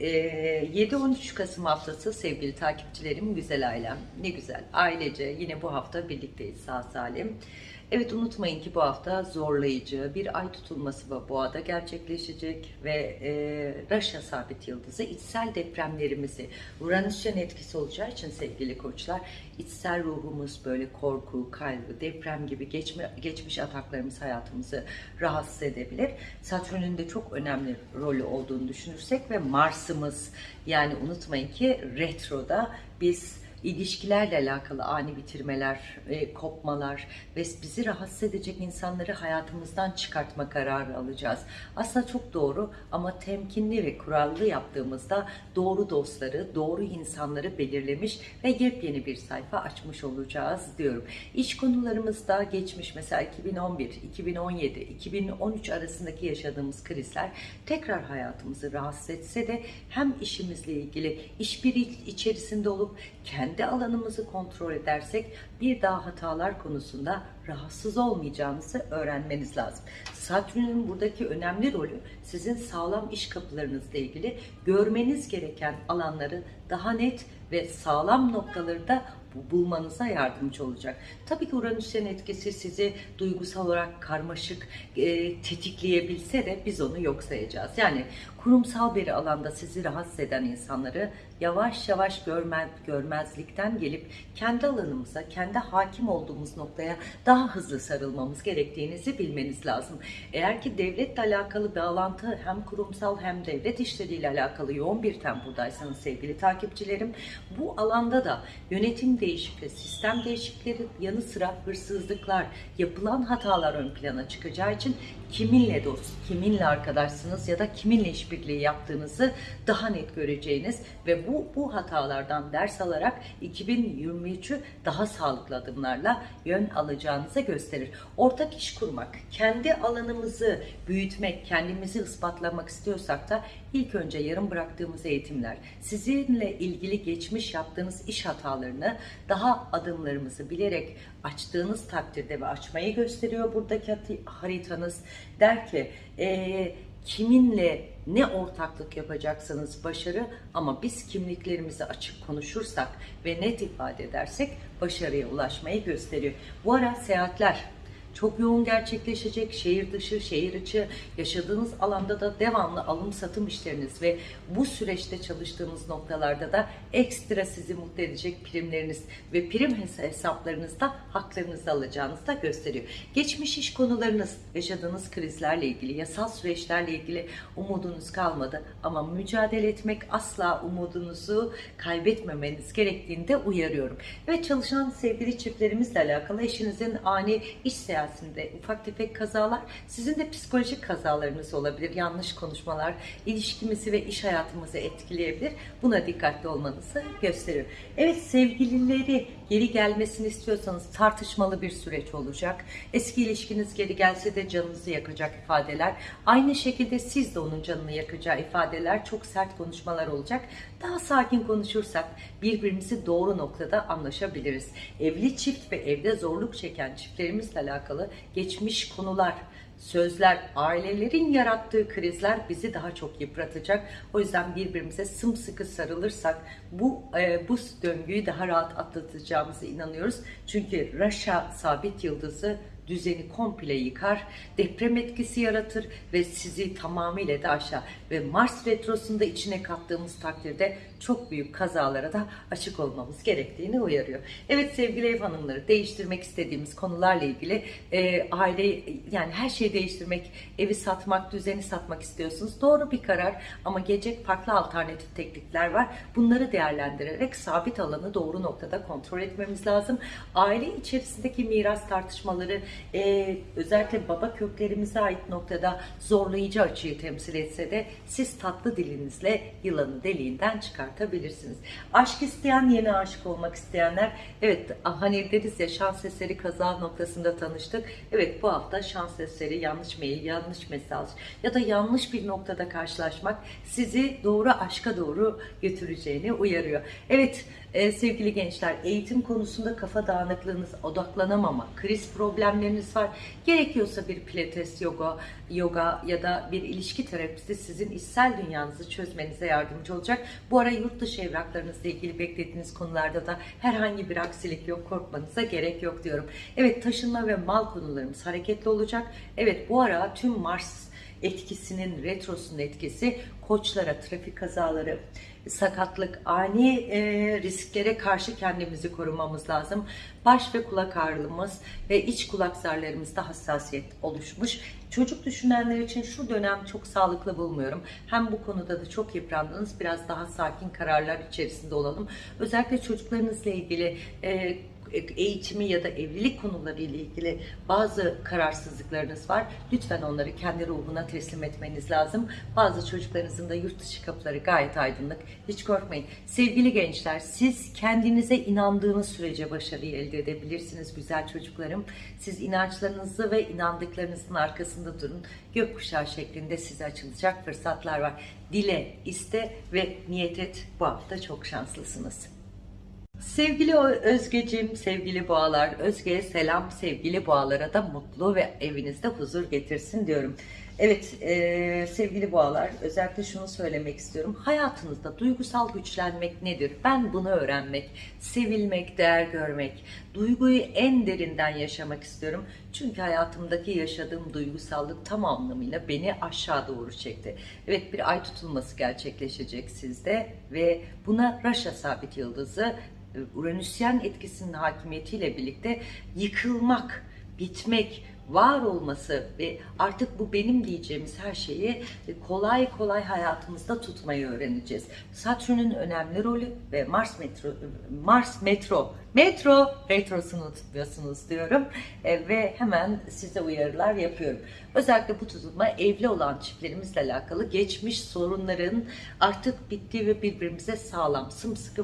Ee, 7-13 Kasım haftası sevgili takipçilerim, güzel ailem. Ne güzel. Ailece yine bu hafta birlikteyiz sağ salim. Evet unutmayın ki bu hafta zorlayıcı bir ay tutulması bu boğada gerçekleşecek ve e, Raşa sabit yıldızı içsel depremlerimizi Uranüs'ün etkisi olacağı için sevgili koçlar içsel ruhumuz böyle korku, kaygı, deprem gibi geçme, geçmiş ataklarımız hayatımızı rahatsız edebilir. Satürn'ün de çok önemli rolü olduğunu düşünürsek ve Mars'ımız yani unutmayın ki retroda biz ilişkilerle alakalı ani bitirmeler, e, kopmalar ve bizi rahatsız edecek insanları hayatımızdan çıkartma kararı alacağız. Aslında çok doğru ama temkinli ve kurallı yaptığımızda doğru dostları, doğru insanları belirlemiş ve yepyeni bir sayfa açmış olacağız diyorum. İş konularımızda geçmiş mesela 2011, 2017, 2013 arasındaki yaşadığımız krizler tekrar hayatımızı rahatsız etse de hem işimizle ilgili işbirliği içerisinde olup kendi alanımızı kontrol edersek bir daha hatalar konusunda rahatsız olmayacağınızı öğrenmeniz lazım. Satürn'ün buradaki önemli rolü sizin sağlam iş kapılarınızla ilgili görmeniz gereken alanları daha net ve sağlam noktaları da bulmanıza yardımcı olacak. Tabii ki Uranüs'ün etkisi sizi duygusal olarak karmaşık e, tetikleyebilse de biz onu yok sayacağız. Yani kurumsal bir alanda sizi rahatsız eden insanları yavaş yavaş görmez, görmezlikten gelip kendi alanımıza, kendi hakim olduğumuz noktaya daha hızlı sarılmamız gerektiğinizi bilmeniz lazım. Eğer ki devletle alakalı bağlantı hem kurumsal hem devlet işleriyle alakalı yoğun bir tempodaysanız sevgili takipçilerim bu alanda da yönetim değişikliği, sistem değişiklikleri yanı sıra hırsızlıklar, yapılan hatalar ön plana çıkacağı için kiminle dost, kiminle arkadaşsınız ya da kiminle işbirliği yaptığınızı daha net göreceğiniz ve bu bu hatalardan ders alarak 2023'ü daha sağlıklı adımlarla yön alacağınızı gösterir. Ortak iş kurmak, kendi alanımızı büyütmek, kendimizi ispatlamak istiyorsak da ilk önce yarım bıraktığımız eğitimler, sizinle ilgili geçmiş yaptığınız iş hatalarını daha adımlarımızı bilerek açtığınız takdirde ve açmayı gösteriyor buradaki haritanız. Der ki e, kiminle ne ortaklık yapacaksanız başarı ama biz kimliklerimizi açık konuşursak ve net ifade edersek başarıya ulaşmayı gösteriyor. Bu ara seyahatler çok yoğun gerçekleşecek şehir dışı, şehir içi yaşadığınız alanda da devamlı alım satım işleriniz ve bu süreçte çalıştığınız noktalarda da ekstra sizi mutlu edecek primleriniz ve prim hesaplarınızda haklarınızı alacağınızı da gösteriyor. Geçmiş iş konularınız, yaşadığınız krizlerle ilgili, yasal süreçlerle ilgili umudunuz kalmadı ama mücadele etmek asla umudunuzu kaybetmemeniz gerektiğini de uyarıyorum. Ve çalışan sevgili çiftlerimizle alakalı eşinizin ani iş seyahati seyahatinde ufak tefek kazalar, sizin de psikolojik kazalarınız olabilir. Yanlış konuşmalar, ilişkimizi ve iş hayatımızı etkileyebilir. Buna dikkatli olmanızı gösteriyor. Evet sevgilileri geri gelmesini istiyorsanız tartışmalı bir süreç olacak. Eski ilişkiniz geri gelse de canınızı yakacak ifadeler. Aynı şekilde siz de onun canını yakacağı ifadeler, çok sert konuşmalar olacak. Daha sakin konuşursak birbirimizi doğru noktada anlaşabiliriz. Evli çift ve evde zorluk çeken çiftlerimizle alakalı geçmiş konular, sözler, ailelerin yarattığı krizler bizi daha çok yıpratacak. O yüzden birbirimize sımsıkı sarılırsak bu e, bu döngüyü daha rahat atlatacağımıza inanıyoruz. Çünkü Raşa sabit yıldızı düzeni komple yıkar, deprem etkisi yaratır ve sizi tamamıyla da aşağı ve Mars retrosunda içine kattığımız takdirde çok büyük kazalara da açık olmamız gerektiğini uyarıyor. Evet sevgili ev hanımları değiştirmek istediğimiz konularla ilgili e, aile yani her şeyi değiştirmek, evi satmak, düzeni satmak istiyorsunuz. Doğru bir karar ama gelecek farklı alternatif teknikler var. Bunları değerlendirerek sabit alanı doğru noktada kontrol etmemiz lazım. Aile içerisindeki miras tartışmaları e, özellikle baba köklerimize ait noktada zorlayıcı açıyı temsil etse de siz tatlı dilinizle yılanı deliğinden çıkartabilirsiniz. Aşk isteyen, yeni aşık olmak isteyenler, evet hani deriz ya şans eseri kaza noktasında tanıştık. Evet bu hafta şans eseri, yanlış mail, yanlış mesaj ya da yanlış bir noktada karşılaşmak sizi doğru aşka doğru götüreceğini uyarıyor. Evet e, sevgili gençler eğitim konusunda kafa dağınıklığınız, odaklanamama, kriz problemleri problemleriniz var. Gerekiyorsa bir pilates, yoga, yoga ya da bir ilişki terapisti sizin içsel dünyanızı çözmenize yardımcı olacak. Bu ara yurt dışı evraklarınızla ilgili beklediğiniz konularda da herhangi bir aksilik yok. Korkmanıza gerek yok diyorum. Evet taşınma ve mal konularımız hareketli olacak. Evet bu ara tüm Mars etkisinin, retrosunun etkisi koçlara, trafik kazaları, sakatlık, ani e, risklere karşı kendimizi korumamız lazım. Baş ve kulak ağrımız ve iç kulak zarlarımızda hassasiyet oluşmuş. Çocuk düşünenler için şu dönem çok sağlıklı bulmuyorum. Hem bu konuda da çok yıprandınız. Biraz daha sakin kararlar içerisinde olalım. Özellikle çocuklarınızla ilgili e, eğitimi ya da evlilik konuları ile ilgili bazı kararsızlıklarınız var. Lütfen onları kendi ruhuna teslim etmeniz lazım. Bazı çocuklarınızın da yurt dışı kapıları gayet aydınlık. Hiç korkmayın. Sevgili gençler siz kendinize inandığınız sürece başarıyı elde edebilirsiniz güzel çocuklarım. Siz inançlarınızı ve inandıklarınızın arkasında durun. Gökkuşağı şeklinde size açılacak fırsatlar var. Dile, iste ve niyet et. Bu hafta çok şanslısınız. Sevgili Özgeciğim, sevgili boğalar, Özge'ye selam, sevgili boğalara da mutlu ve evinizde huzur getirsin diyorum. Evet e, sevgili boğalar, özellikle şunu söylemek istiyorum. Hayatınızda duygusal güçlenmek nedir? Ben bunu öğrenmek, sevilmek, değer görmek, duyguyu en derinden yaşamak istiyorum. Çünkü hayatımdaki yaşadığım duygusallık tam anlamıyla beni aşağı doğru çekti. Evet bir ay tutulması gerçekleşecek sizde ve buna Raşa sabit yıldızı Uranüsyen etkisinin hakimiyetiyle birlikte yıkılmak, bitmek, var olması ve artık bu benim diyeceğimiz her şeyi kolay kolay hayatımızda tutmayı öğreneceğiz. Satürn'ün önemli rolü ve Mars metro Mars metro metro retrosunu tutmuyorsunuz diyorum e, ve hemen size uyarılar yapıyorum. Özellikle bu tutulma evli olan çiftlerimizle alakalı geçmiş sorunların artık bittiği ve birbirimize sağlam, sımsıkı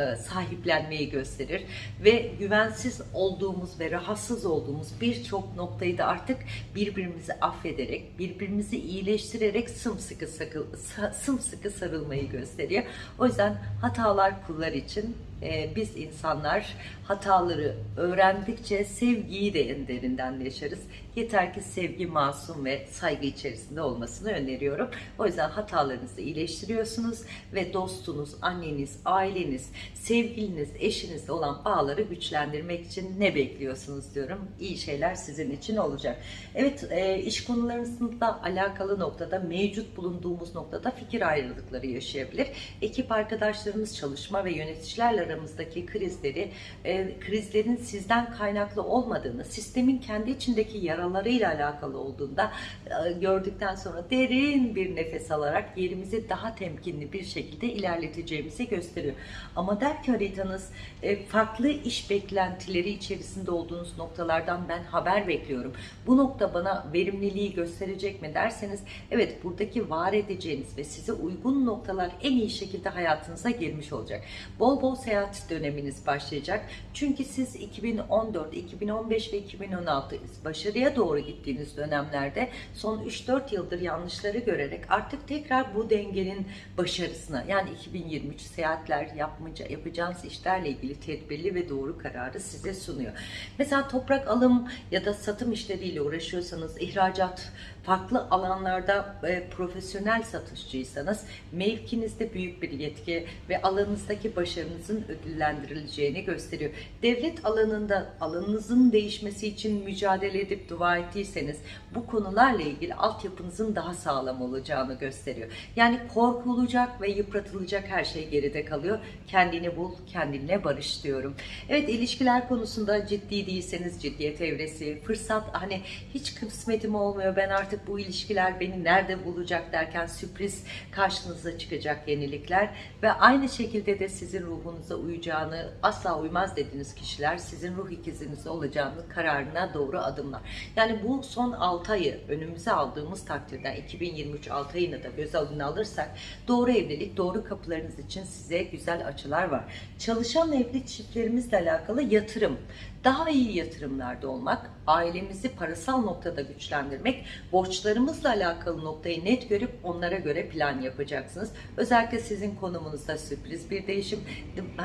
e, sahiplenmeyi gösterir ve güvensiz olduğumuz ve rahatsız olduğumuz birçok noktayı da artık birbirimizi affederek, birbirimizi iyileştirerek sımsıkı, sakıl, sımsıkı sarılmayı gösteriyor. O yüzden hatalar kullar için e, biz insanlar hataları öğrendikçe sevgiyi de en derinden yaşarız. Yeter ki sevgi masum ve saygı içerisinde olmasını öneriyorum. O yüzden hatalarınızı iyileştiriyorsunuz ve dostunuz, anneniz, aileniz, sevgiliniz, eşinizle olan bağları güçlendirmek için ne bekliyorsunuz diyorum. İyi şeyler sizin için olacak. Evet e, iş konularınızla alakalı noktada mevcut bulunduğumuz noktada fikir ayrılıkları yaşayabilir. Ekip arkadaşlarımız, çalışma ve yöneticilerle aramızdaki krizleri, e, krizlerin sizden kaynaklı olmadığını, sistemin kendi içindeki yaralarıyla alakalı olduğunda e, gördükten sonra derin bir nefes alarak yerimizi daha temkinli bir şekilde ilerleteceğimizi gösteriyor. Ama der ki haritanız e, farklı iş beklentileri içerisinde olduğunuz noktalardan ben haber bekliyorum. Bu nokta bana verimliliği gösterecek mi derseniz evet buradaki var edeceğiniz ve size uygun noktalar en iyi şekilde hayatınıza girmiş olacak. Bol bol seyahat döneminiz başlayacak. Çünkü siz 2014, 2015 ve 2016 başarıya doğru gittiğiniz dönemlerde son 3-4 yıldır yanlışları görerek artık tekrar bu dengenin başarısına yani 2023 seyahatler yapmaca, yapacağınız işlerle ilgili tedbirli ve doğru kararı size sunuyor. Mesela toprak alım ya da satım işleriyle uğraşıyorsanız ihracat farklı alanlarda e, profesyonel satışçıysanız mevkinizde büyük bir yetki ve alanınızdaki başarınızın ödüllendirileceğini gösteriyor. Devlet alanında alanınızın değişmesi için mücadele edip dua ettiyseniz bu konularla ilgili altyapınızın daha sağlam olacağını gösteriyor. Yani korkulacak ve yıpratılacak her şey geride kalıyor. Kendini bul, kendinle barış diyorum. Evet ilişkiler konusunda ciddi değilseniz ciddiyet evresi, fırsat hani hiç kısmetim olmuyor ben artık bu ilişkiler beni nerede bulacak derken sürpriz karşınıza çıkacak yenilikler ve aynı şekilde de sizin ruhunuza uyacağını asla uymaz dediğiniz kişiler sizin ruh ikiziniz olacağını kararına doğru adımlar. Yani bu son 6 ayı önümüze aldığımız takdirde 2023 6 ayını da göz alına alırsak doğru evlilik, doğru kapılarınız için size güzel açılar var. Çalışan evli çiftlerimizle alakalı yatırım, daha iyi yatırımlarda olmak, ailemizi parasal noktada güçlendirmek, borçlarımızla alakalı noktayı net görüp onlara göre plan yapacaksınız. Özellikle sizin konumunuzda sürpriz bir değişim.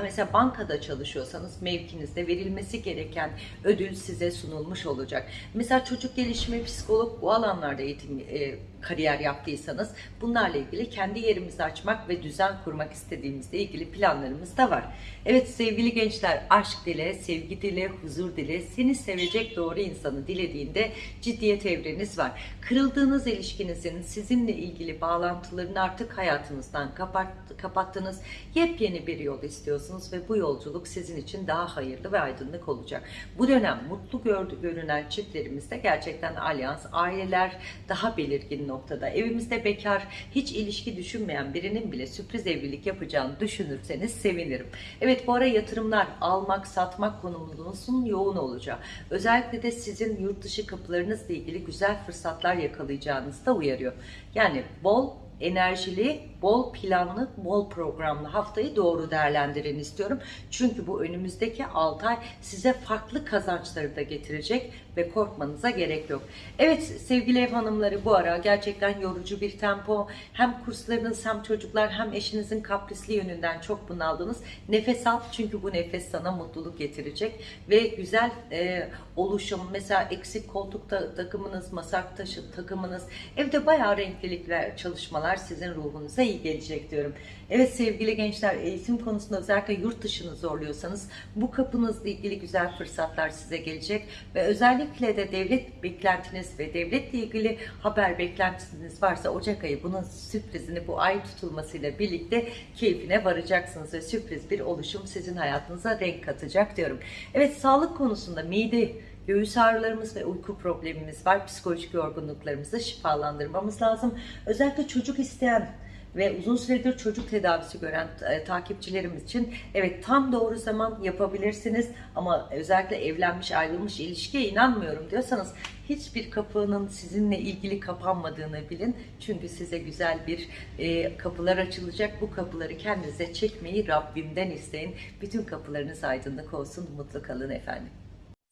Mesela bankada çalışıyorsanız mevkinizde verilmesi gereken ödül size sunulmuş olacak. Mesela çocuk gelişimi, psikolog bu alanlarda eğitim e, kariyer yaptıysanız bunlarla ilgili kendi yerimizi açmak ve düzen kurmak istediğimizle ilgili planlarımız da var. Evet sevgili gençler aşk dile, sevgi dile, huzur dile, seni sevecek doğru insanı dilediğinde ciddiyet evreniz var. Kırıldığınız ilişkinizin sizinle ilgili bağlantılarını artık hayatınızdan kapat, kapattınız. Yepyeni bir yol istiyorsunuz ve bu yolculuk sizin için daha hayırlı ve aydınlık olacak. Bu dönem mutlu gördü, görünen çiftlerimizde gerçekten alyans, aileler daha belirgin noktada. Evimizde bekar, hiç ilişki düşünmeyen birinin bile sürpriz evlilik yapacağını düşünürseniz sevinirim. Evet bu ara yatırımlar, almak, satmak konumunuzun yoğun olacağı. Özellikle de sizin yurt dışı kapılarınızla ilgili güzel fırsatlar yakalayacağınızı da uyarıyor. Yani bol enerjili, bol planlı, bol programlı haftayı doğru değerlendirin istiyorum. Çünkü bu önümüzdeki 6 ay size farklı kazançları da getirecek ve korkmanıza gerek yok. Evet sevgili ev hanımları bu ara gerçekten yorucu bir tempo. Hem kurslarınız hem çocuklar hem eşinizin kaprisli yönünden çok bunaldınız. Nefes al çünkü bu nefes sana mutluluk getirecek ve güzel e, oluşum mesela eksik koltuk ta- takımınız, masak taşı takımınız evde bayağı renklilik ve çalışmalar sizin ruhunuza iyi gelecek diyorum. Evet sevgili gençler eğitim konusunda özellikle yurt dışını zorluyorsanız bu kapınızla ilgili güzel fırsatlar size gelecek ve özellikle de devlet beklentiniz ve devletle ilgili haber beklentiniz varsa Ocak ayı bunun sürprizini bu ay tutulmasıyla birlikte keyfine varacaksınız ve sürpriz bir oluşum sizin hayatınıza renk katacak diyorum. Evet sağlık konusunda mide Göğüs ağrılarımız ve uyku problemimiz var. Psikolojik yorgunluklarımızı şifalandırmamız lazım. Özellikle çocuk isteyen ve uzun süredir çocuk tedavisi gören e, takipçilerimiz için evet tam doğru zaman yapabilirsiniz ama özellikle evlenmiş ayrılmış ilişkiye inanmıyorum diyorsanız hiçbir kapının sizinle ilgili kapanmadığını bilin. Çünkü size güzel bir e, kapılar açılacak. Bu kapıları kendinize çekmeyi Rabbimden isteyin. Bütün kapılarınız aydınlık olsun. Mutlu kalın efendim.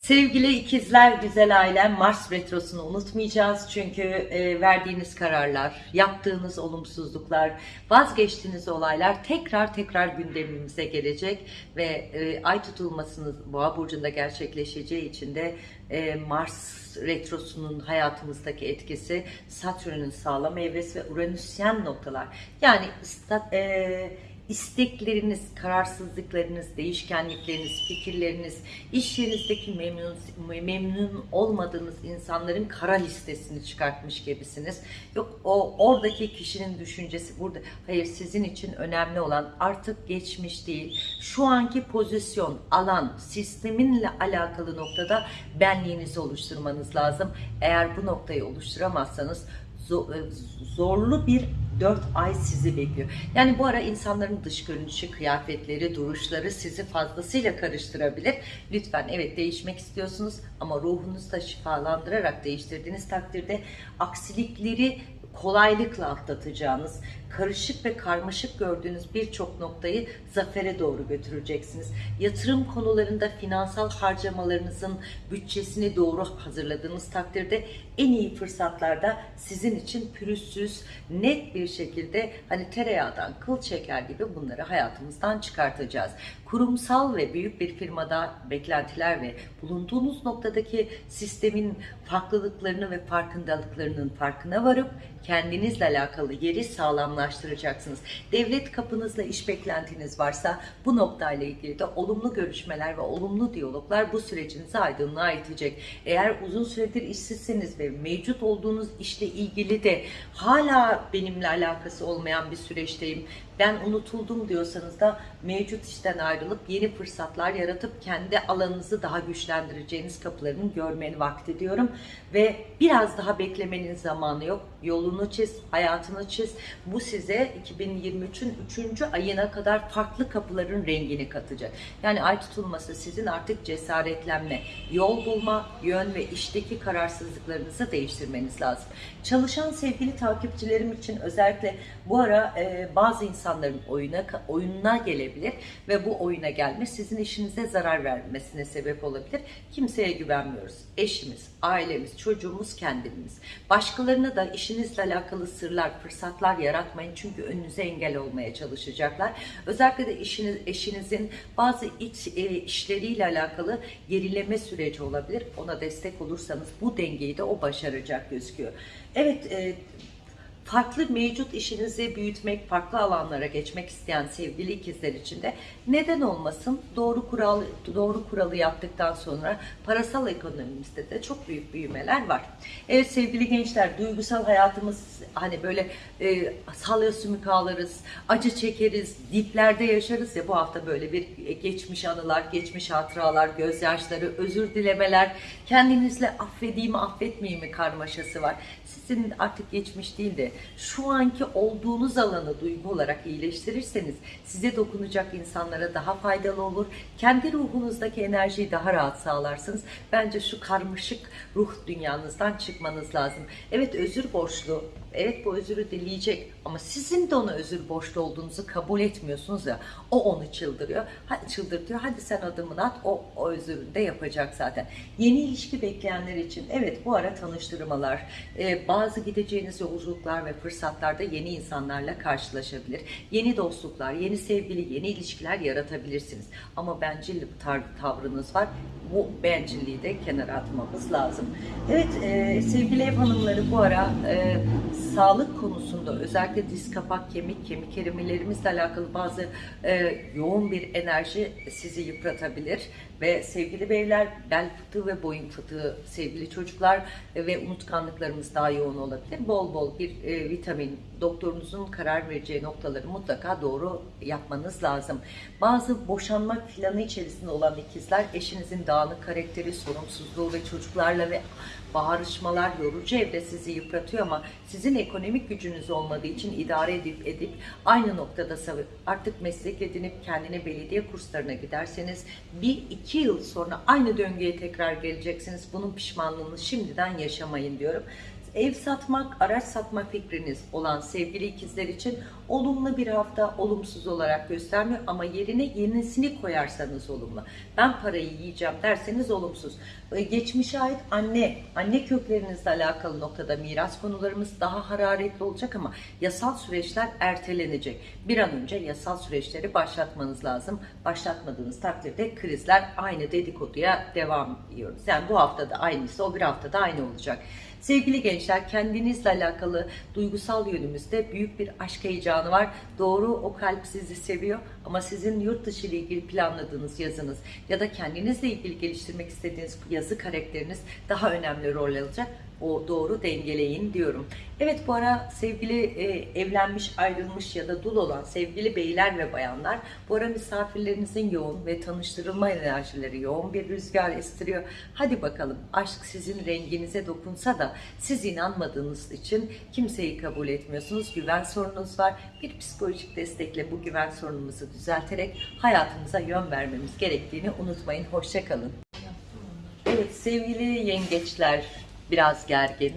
Sevgili ikizler, güzel ailem, Mars retrosunu unutmayacağız. Çünkü e, verdiğiniz kararlar, yaptığınız olumsuzluklar, vazgeçtiğiniz olaylar tekrar tekrar gündemimize gelecek ve e, ay tutulmasının Boğa burcunda gerçekleşeceği için de e, Mars retrosunun hayatımızdaki etkisi, Satürn'ün sağlam evresi ve Uranüsyen noktalar. Yani e, istekleriniz, kararsızlıklarınız, değişkenlikleriniz, fikirleriniz, iş yerinizdeki memnun, memnun olmadığınız insanların kara listesini çıkartmış gibisiniz. Yok o oradaki kişinin düşüncesi burada. Hayır sizin için önemli olan artık geçmiş değil. Şu anki pozisyon, alan, sisteminle alakalı noktada benliğinizi oluşturmanız lazım. Eğer bu noktayı oluşturamazsanız zorlu bir 4 ay sizi bekliyor. Yani bu ara insanların dış görünüşü, kıyafetleri, duruşları sizi fazlasıyla karıştırabilir. Lütfen evet değişmek istiyorsunuz ama ruhunuzu da şifalandırarak değiştirdiğiniz takdirde aksilikleri kolaylıkla atlatacağınız, karışık ve karmaşık gördüğünüz birçok noktayı zafere doğru götüreceksiniz. Yatırım konularında finansal harcamalarınızın bütçesini doğru hazırladığınız takdirde en iyi fırsatlarda sizin için pürüzsüz, net bir şekilde hani tereyağdan kıl çeker gibi bunları hayatımızdan çıkartacağız. Kurumsal ve büyük bir firmada beklentiler ve bulunduğunuz noktadaki sistemin farklılıklarını ve farkındalıklarının farkına varıp kendinizle alakalı yeri sağlamlaştıracaksınız. Devlet kapınızla iş beklentiniz varsa bu noktayla ilgili de olumlu görüşmeler ve olumlu diyaloglar bu sürecinizi aydınlığa itecek. Eğer uzun süredir işsizseniz ve mevcut olduğunuz işle ilgili de hala benimle alakası olmayan bir süreçteyim, ben unutuldum diyorsanız da mevcut işten ayrılıp yeni fırsatlar yaratıp kendi alanınızı daha güçlendireceğiniz kapılarını görmenin vakti diyorum. Ve biraz daha beklemenin zamanı yok. Yolunu çiz, hayatını çiz. Bu size 2023'ün 3. ayına kadar farklı kapıların rengini katacak. Yani ay tutulması sizin artık cesaretlenme, yol bulma, yön ve işteki kararsızlıklarınızı değiştirmeniz lazım. Çalışan sevgili takipçilerim için özellikle bu ara e, bazı insanların oyuna oyununa gelebilir ve bu oyuna gelme sizin işinize zarar vermesine sebep olabilir. Kimseye güvenmiyoruz. Eşimiz, ailemiz, çocuğumuz, kendimiz. Başkalarına da işinizle alakalı sırlar, fırsatlar yaratmayın çünkü önünüze engel olmaya çalışacaklar. Özellikle de işiniz, eşinizin bazı iç e, işleriyle alakalı gerileme süreci olabilir. Ona destek olursanız bu dengeyi de o başaracak gözüküyor. Evet, e, farklı mevcut işinizi büyütmek, farklı alanlara geçmek isteyen sevgili ikizler için de neden olmasın doğru kural doğru kuralı yaptıktan sonra parasal ekonomimizde de çok büyük büyümeler var. Evet sevgili gençler duygusal hayatımız hani böyle e, salya sümük ağlarız, acı çekeriz, diplerde yaşarız ya bu hafta böyle bir geçmiş anılar, geçmiş hatıralar, gözyaşları, özür dilemeler, kendinizle affedeyim affetmeyeyim mi karmaşası var. Sizin artık geçmiş değil de şu anki olduğunuz alanı duygu olarak iyileştirirseniz size dokunacak insanlara daha faydalı olur. Kendi ruhunuzdaki enerjiyi daha rahat sağlarsınız. Bence şu karmaşık ruh dünyanızdan çıkmanız lazım. Evet özür borçlu. Evet bu özürü dileyecek ama sizin de ona özür borçlu olduğunuzu kabul etmiyorsunuz ya. O onu çıldırıyor. Hadi çıldırtıyor. Hadi sen adımını at. O, o özürünü de yapacak zaten. Yeni ilişki bekleyenler için evet bu ara tanıştırmalar, e, bazı gideceğiniz yolculuklar ve fırsatlarda yeni insanlarla karşılaşabilir. Yeni dostluklar, yeni sevgili, yeni ilişkiler yaratabilirsiniz. Ama bencil tavrınız var. Bu bencilliği de kenara atmamız lazım. Evet e, sevgili ev hanımları bu ara e, sağlık konusunda özellikle diz kapak kemik kemik erimelerimizle alakalı bazı e, yoğun bir enerji sizi yıpratabilir ve sevgili beyler bel fıtığı ve boyun fıtığı sevgili çocuklar ve unutkanlıklarımız daha yoğun olabilir. Bol bol bir e, vitamin doktorunuzun karar vereceği noktaları mutlaka doğru yapmanız lazım. Bazı boşanma planı içerisinde olan ikizler eşinizin dağınık karakteri, sorumsuzluğu ve çocuklarla ve bağırışmalar yorucu evde sizi yıpratıyor ama sizin ekonomik gücünüz olmadığı için idare edip edip aynı noktada artık meslek edinip kendine belediye kurslarına giderseniz bir iki yıl sonra aynı döngüye tekrar geleceksiniz. Bunun pişmanlığını şimdiden yaşamayın diyorum. Ev satmak, araç satma fikriniz olan sevgili ikizler için olumlu bir hafta olumsuz olarak göstermiyor ama yerine yenisini koyarsanız olumlu. Ben parayı yiyeceğim derseniz olumsuz. Ee, Geçmişe ait anne, anne köklerinizle alakalı noktada miras konularımız daha hararetli olacak ama yasal süreçler ertelenecek. Bir an önce yasal süreçleri başlatmanız lazım. Başlatmadığınız takdirde krizler aynı dedikoduya devam ediyoruz. Yani bu haftada aynısı, o bir haftada aynı olacak. Sevgili gençler kendinizle alakalı duygusal yönümüzde büyük bir aşk heyecanı var. Doğru o kalp sizi seviyor ama sizin yurt dışı ile ilgili planladığınız yazınız ya da kendinizle ilgili geliştirmek istediğiniz yazı karakteriniz daha önemli rol alacak. O doğru dengeleyin diyorum. Evet bu ara sevgili e, evlenmiş, ayrılmış ya da dul olan sevgili beyler ve bayanlar bu ara misafirlerinizin yoğun ve tanıştırılma enerjileri yoğun bir rüzgar estiriyor. Hadi bakalım aşk sizin renginize dokunsa da siz inanmadığınız için kimseyi kabul etmiyorsunuz. Güven sorununuz var. Bir psikolojik destekle bu güven sorunumuzu düzelterek hayatımıza yön vermemiz gerektiğini unutmayın. Hoşçakalın. Evet sevgili yengeçler biraz gergin,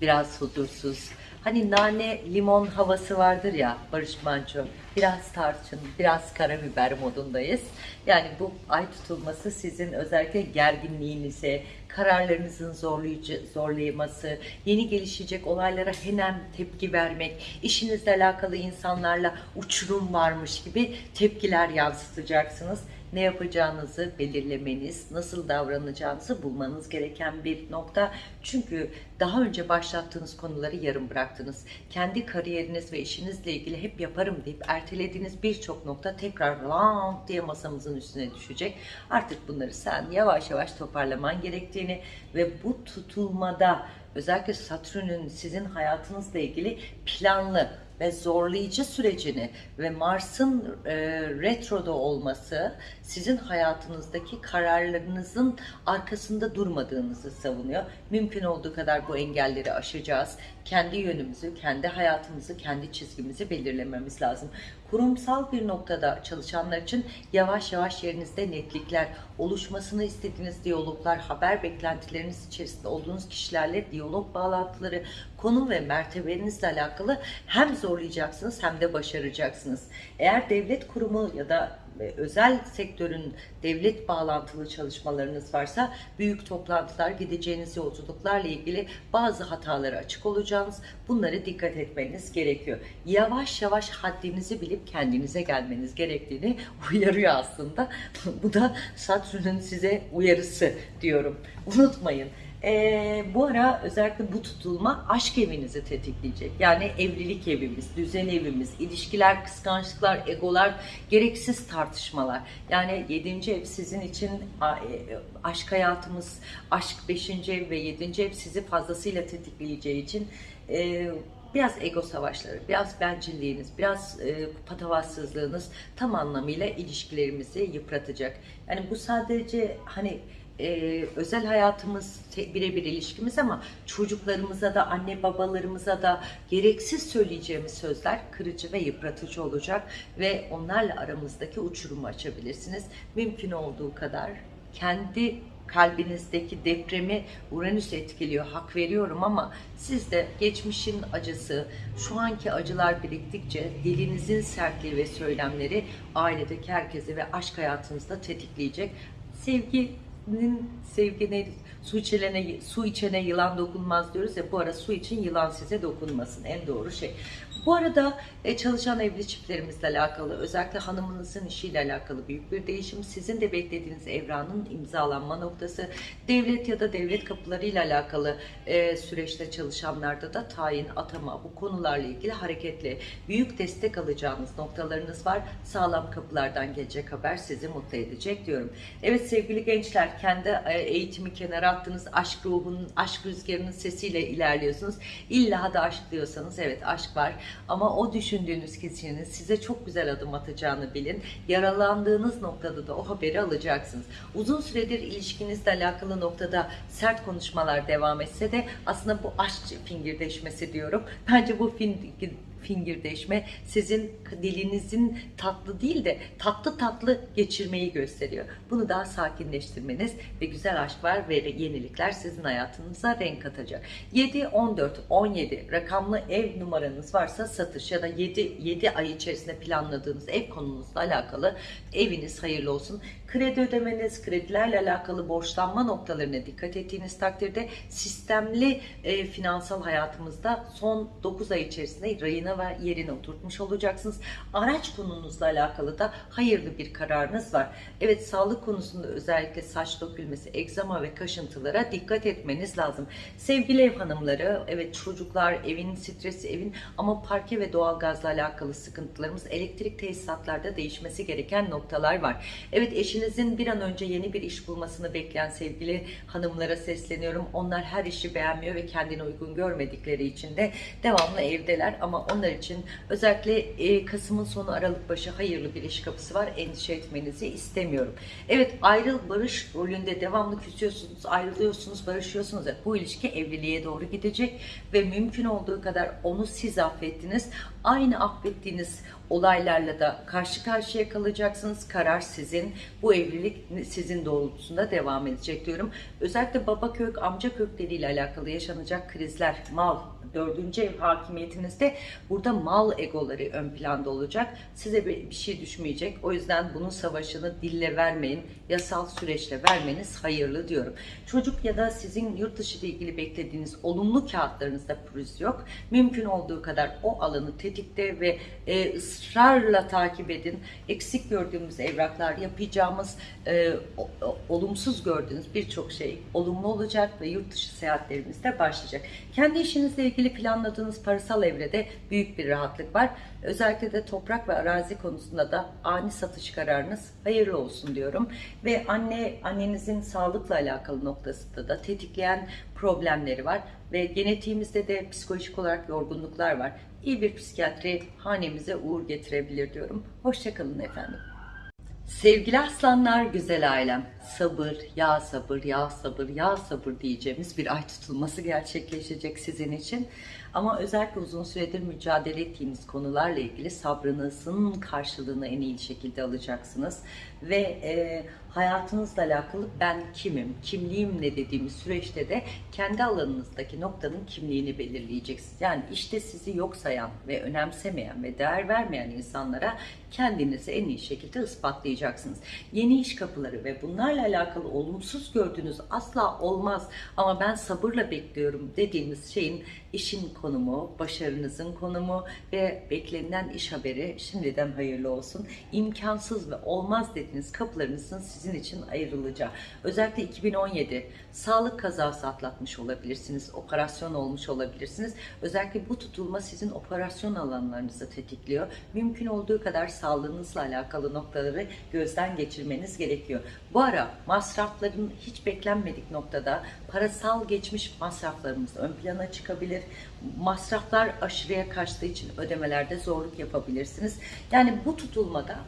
biraz huzursuz. Hani nane limon havası vardır ya Barış Manço. Biraz tarçın, biraz karabiber modundayız. Yani bu ay tutulması sizin özellikle gerginliğinize, kararlarınızın zorlayıcı, zorlaması, yeni gelişecek olaylara hemen tepki vermek, işinizle alakalı insanlarla uçurum varmış gibi tepkiler yansıtacaksınız ne yapacağınızı belirlemeniz, nasıl davranacağınızı bulmanız gereken bir nokta. Çünkü daha önce başlattığınız konuları yarım bıraktınız. Kendi kariyeriniz ve işinizle ilgili hep yaparım deyip ertelediğiniz birçok nokta tekrar lam diye masamızın üstüne düşecek. Artık bunları sen yavaş yavaş toparlaman gerektiğini ve bu tutulmada özellikle Satürn'ün sizin hayatınızla ilgili planlı ve zorlayıcı sürecini ve Mars'ın e, retroda olması sizin hayatınızdaki kararlarınızın arkasında durmadığınızı savunuyor. Mümkün olduğu kadar bu engelleri aşacağız. Kendi yönümüzü, kendi hayatımızı, kendi çizgimizi belirlememiz lazım. Kurumsal bir noktada çalışanlar için yavaş yavaş yerinizde netlikler, oluşmasını istediğiniz diyaloglar, haber beklentileriniz içerisinde olduğunuz kişilerle diyalog bağlantıları, konum ve mertebenizle alakalı hem zorlayacaksınız hem de başaracaksınız. Eğer devlet kurumu ya da e, özel sektörün devlet bağlantılı çalışmalarınız varsa büyük toplantılar, gideceğiniz yolculuklarla ilgili bazı hatalara açık olacağınız, bunları dikkat etmeniz gerekiyor. Yavaş yavaş haddinizi bilip kendinize gelmeniz gerektiğini uyarıyor aslında. Bu da Satürn'ün size uyarısı diyorum. Unutmayın. Ee, bu ara özellikle bu tutulma aşk evinizi tetikleyecek. Yani evlilik evimiz, düzen evimiz, ilişkiler, kıskançlıklar, egolar, gereksiz tartışmalar. Yani 7. ev sizin için e, aşk hayatımız, aşk 5. ev ve 7. ev sizi fazlasıyla tetikleyeceği için e, biraz ego savaşları, biraz bencilliğiniz, biraz e, patavatsızlığınız tam anlamıyla ilişkilerimizi yıpratacak. Yani bu sadece hani e, özel hayatımız birebir ilişkimiz ama çocuklarımıza da anne babalarımıza da gereksiz söyleyeceğimiz sözler kırıcı ve yıpratıcı olacak ve onlarla aramızdaki uçurumu açabilirsiniz. Mümkün olduğu kadar kendi kalbinizdeki depremi Uranüs etkiliyor. Hak veriyorum ama siz de geçmişin acısı, şu anki acılar biriktikçe dilinizin sertliği ve söylemleri ailedeki herkesi ve aşk hayatınızda tetikleyecek. Sevginin sevgine su içene su içene yılan dokunmaz diyoruz ya bu ara su için yılan size dokunmasın en doğru şey. Bu arada e, çalışan evli çiftlerimizle alakalı özellikle hanımınızın işiyle alakalı büyük bir değişim. Sizin de beklediğiniz evranın imzalanma noktası. Devlet ya da devlet kapılarıyla alakalı e, süreçte çalışanlarda da tayin, atama bu konularla ilgili hareketli büyük destek alacağınız noktalarınız var. Sağlam kapılardan gelecek haber sizi mutlu edecek diyorum. Evet sevgili gençler kendi e, eğitimi kenara attınız. Aşk ruhunun, aşk rüzgarının sesiyle ilerliyorsunuz. İlla da aşk diyorsanız evet aşk var. Ama o düşündüğünüz kişinin size çok güzel adım atacağını bilin. Yaralandığınız noktada da o haberi alacaksınız. Uzun süredir ilişkinizle alakalı noktada sert konuşmalar devam etse de aslında bu aşk fingirdeşmesi diyorum. Bence bu fingir fingirdeşme sizin dilinizin tatlı değil de tatlı tatlı geçirmeyi gösteriyor. Bunu daha sakinleştirmeniz ve güzel aşklar ve yenilikler sizin hayatınıza renk katacak. 7, 14, 17 rakamlı ev numaranız varsa satış ya da 7, 7 ay içerisinde planladığınız ev konunuzla alakalı eviniz hayırlı olsun. Kredi ödemeniz, kredilerle alakalı borçlanma noktalarına dikkat ettiğiniz takdirde sistemli e, finansal hayatımızda son 9 ay içerisinde rayına ve yerine oturtmuş olacaksınız. Araç konunuzla alakalı da hayırlı bir kararınız var. Evet sağlık konusunda özellikle saç dökülmesi, egzama ve kaşıntılara dikkat etmeniz lazım. Sevgili ev hanımları, evet çocuklar, evin stresi, evin ama parke ve doğalgazla alakalı sıkıntılarımız, elektrik tesisatlarda değişmesi gereken noktalar var. Evet eşinizin bir an önce yeni bir iş bulmasını bekleyen sevgili hanımlara sesleniyorum. Onlar her işi beğenmiyor ve kendine uygun görmedikleri için de devamlı evdeler ama onlar için özellikle e, Kasım'ın sonu Aralık başı hayırlı bir iş kapısı var. Endişe etmenizi istemiyorum. Evet ayrıl barış rolünde devamlı küsüyorsunuz, ayrılıyorsunuz, barışıyorsunuz. Bu ilişki evliliğe doğru gidecek ve mümkün olduğu kadar onu siz affettiniz. Aynı affettiğiniz olaylarla da karşı karşıya kalacaksınız. Karar sizin. Bu evlilik sizin doğrultusunda devam edecek diyorum. Özellikle baba kök, amca kökleriyle alakalı yaşanacak krizler, mal, dördüncü ev hakimiyetinizde burada mal egoları ön planda olacak. Size bir şey düşmeyecek. O yüzden bunun savaşını dille vermeyin. Yasal süreçle vermeniz hayırlı diyorum. Çocuk ya da sizin yurt dışı ile ilgili beklediğiniz olumlu kağıtlarınızda pürüz yok. Mümkün olduğu kadar o alanı tetikte ve e, ısrarla takip edin. Eksik gördüğümüz evraklar, yapacağımız e, olumsuz gördüğünüz birçok şey olumlu olacak ve yurt dışı seyahatlerimiz de başlayacak. Kendi işinizle ilgili planladığınız parasal evrede büyük bir rahatlık var. Özellikle de toprak ve arazi konusunda da ani satış kararınız hayırlı olsun diyorum. Ve anne annenizin sağlıkla alakalı noktasında da tetikleyen problemleri var ve genetiğimizde de psikolojik olarak yorgunluklar var. iyi bir psikiyatri hanemize uğur getirebilir diyorum. Hoşçakalın efendim. Sevgili aslanlar, güzel ailem. Sabır, ya sabır, ya sabır, ya sabır diyeceğimiz bir ay tutulması gerçekleşecek sizin için. Ama özellikle uzun süredir mücadele ettiğimiz konularla ilgili sabrınızın karşılığını en iyi şekilde alacaksınız. Ve e, hayatınızla alakalı ben kimim, kimliğim ne dediğimiz süreçte de kendi alanınızdaki noktanın kimliğini belirleyeceksiniz. Yani işte sizi yok sayan ve önemsemeyen ve değer vermeyen insanlara kendinizi en iyi şekilde ispatlayacaksınız. Yeni iş kapıları ve bunlarla alakalı olumsuz gördüğünüz asla olmaz ama ben sabırla bekliyorum dediğimiz şeyin işin konumu, başarınızın konumu ve beklenilen iş haberi şimdiden hayırlı olsun. İmkansız ve olmaz dediğiniz kapılarınızın sizin için ayrılacağı. Özellikle 2017 sağlık kazası atlatmış olabilirsiniz, operasyon olmuş olabilirsiniz. Özellikle bu tutulma sizin operasyon alanlarınızı tetikliyor. Mümkün olduğu kadar sağlığınızla alakalı noktaları gözden geçirmeniz gerekiyor. Bu ara masrafların hiç beklenmedik noktada parasal geçmiş masraflarımız ön plana çıkabilir. Masraflar aşırıya kaçtığı için ödemelerde zorluk yapabilirsiniz. Yani bu tutulmada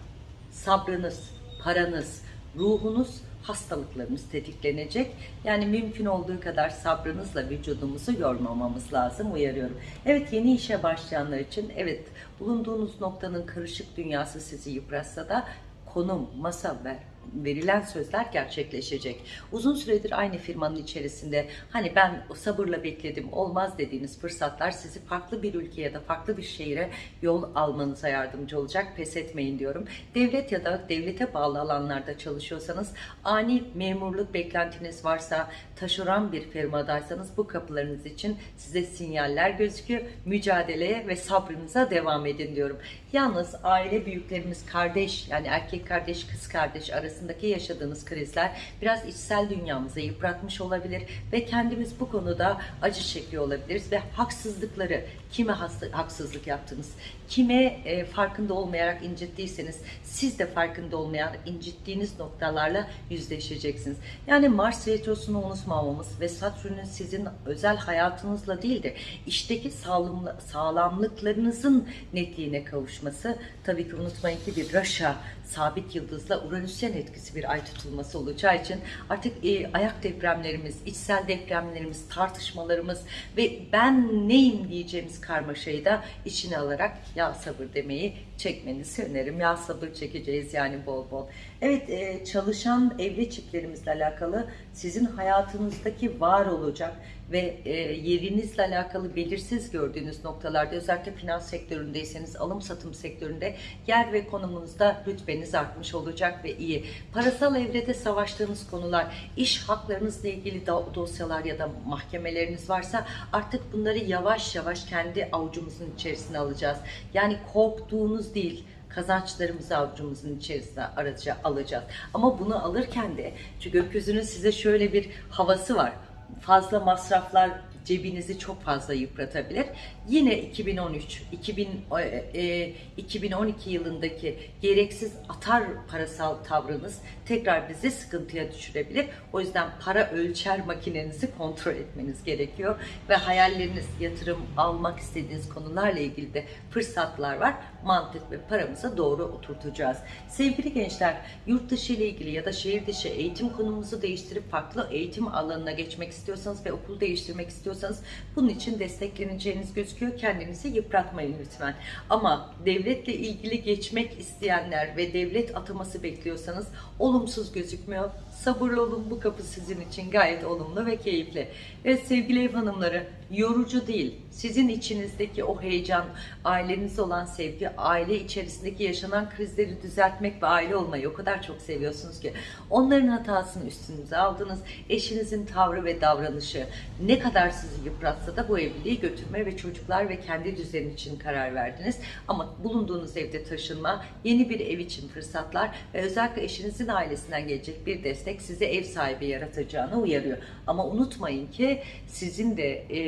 sabrınız, paranız, ruhunuz, hastalıklarımız tetiklenecek. Yani mümkün olduğu kadar sabrınızla vücudumuzu yormamamız lazım uyarıyorum. Evet yeni işe başlayanlar için evet bulunduğunuz noktanın karışık dünyası sizi yıpratsa da konum, masa ve verilen sözler gerçekleşecek. Uzun süredir aynı firmanın içerisinde hani ben sabırla bekledim olmaz dediğiniz fırsatlar sizi farklı bir ülkeye ya da farklı bir şehire yol almanıza yardımcı olacak. Pes etmeyin diyorum. Devlet ya da devlete bağlı alanlarda çalışıyorsanız ani memurluk beklentiniz varsa taşeron bir firmadaysanız bu kapılarınız için size sinyaller gözüküyor. Mücadeleye ve sabrınıza devam edin diyorum. Yalnız aile büyüklerimiz kardeş yani erkek kardeş kız kardeş arasındaki yaşadığınız krizler biraz içsel dünyamızı yıpratmış olabilir ve kendimiz bu konuda acı çekiyor olabiliriz ve haksızlıkları kime haksızlık yaptınız, kime e, farkında olmayarak incittiyseniz siz de farkında olmayan incittiğiniz noktalarla yüzleşeceksiniz. Yani Mars retrosunu unutmamamız ve Satürn'ün sizin özel hayatınızla değil de işteki sağlamlı, sağlamlıklarınızın netliğine kavuşması tabii ki unutmayın ki bir Raşa sabit yıldızla Uranüsyen etkisi bir ay tutulması olacağı için artık e, ayak depremlerimiz, içsel depremlerimiz, tartışmalarımız ve ben neyim diyeceğimiz karmaşayı da içine alarak ya sabır demeyi çekmenizi öneririm. Ya sabır çekeceğiz yani bol bol. Evet e, çalışan evli çiftlerimizle alakalı sizin hayatınızdaki var olacak ve e, yerinizle alakalı belirsiz gördüğünüz noktalarda özellikle finans sektöründeyseniz alım satım sektöründe yer ve konumunuzda rütbeniz artmış olacak ve iyi. Parasal evrede savaştığınız konular, iş haklarınızla ilgili dosyalar ya da mahkemeleriniz varsa artık bunları yavaş yavaş kendi avucumuzun içerisine alacağız. Yani korktuğunuz değil, kazançlarımızı avucumuzun içerisine araca alacağız. Ama bunu alırken de çünkü gökyüzünün size şöyle bir havası var. Fazla masraflar cebinizi çok fazla yıpratabilir. Yine 2013, 2000, e, 2012 yılındaki gereksiz atar parasal tavrınız tekrar bizi sıkıntıya düşürebilir. O yüzden para ölçer makinenizi kontrol etmeniz gerekiyor ve hayalleriniz, yatırım almak istediğiniz konularla ilgili de fırsatlar var. Mantık ve paramızı doğru oturtacağız. Sevgili gençler, yurt dışı ile ilgili ya da şehir dışı eğitim konumuzu değiştirip farklı eğitim alanına geçmek istiyorsanız ve okul değiştirmek istiyorsanız bunun için destekleneceğiniz gözüküyor. Kendinizi yıpratmayın lütfen. Ama devletle ilgili geçmek isteyenler ve devlet ataması bekliyorsanız olumsuz gözükmüyor. Sabırlı olun bu kapı sizin için gayet olumlu ve keyifli. Evet sevgili ev hanımları yorucu değil. Sizin içinizdeki o heyecan, aileniz olan sevgi, aile içerisindeki yaşanan krizleri düzeltmek ve aile olmayı o kadar çok seviyorsunuz ki onların hatasını üstünüze aldınız. Eşinizin tavrı ve davranışı ne kadar sizi yıpratsa da bu evliliği götürme ve çocuklar ve kendi düzen için karar verdiniz. Ama bulunduğunuz evde taşınma, yeni bir ev için fırsatlar ve özellikle eşinizin ailesinden gelecek bir destek destek sizi ev sahibi yaratacağını uyarıyor. Ama unutmayın ki sizin de e,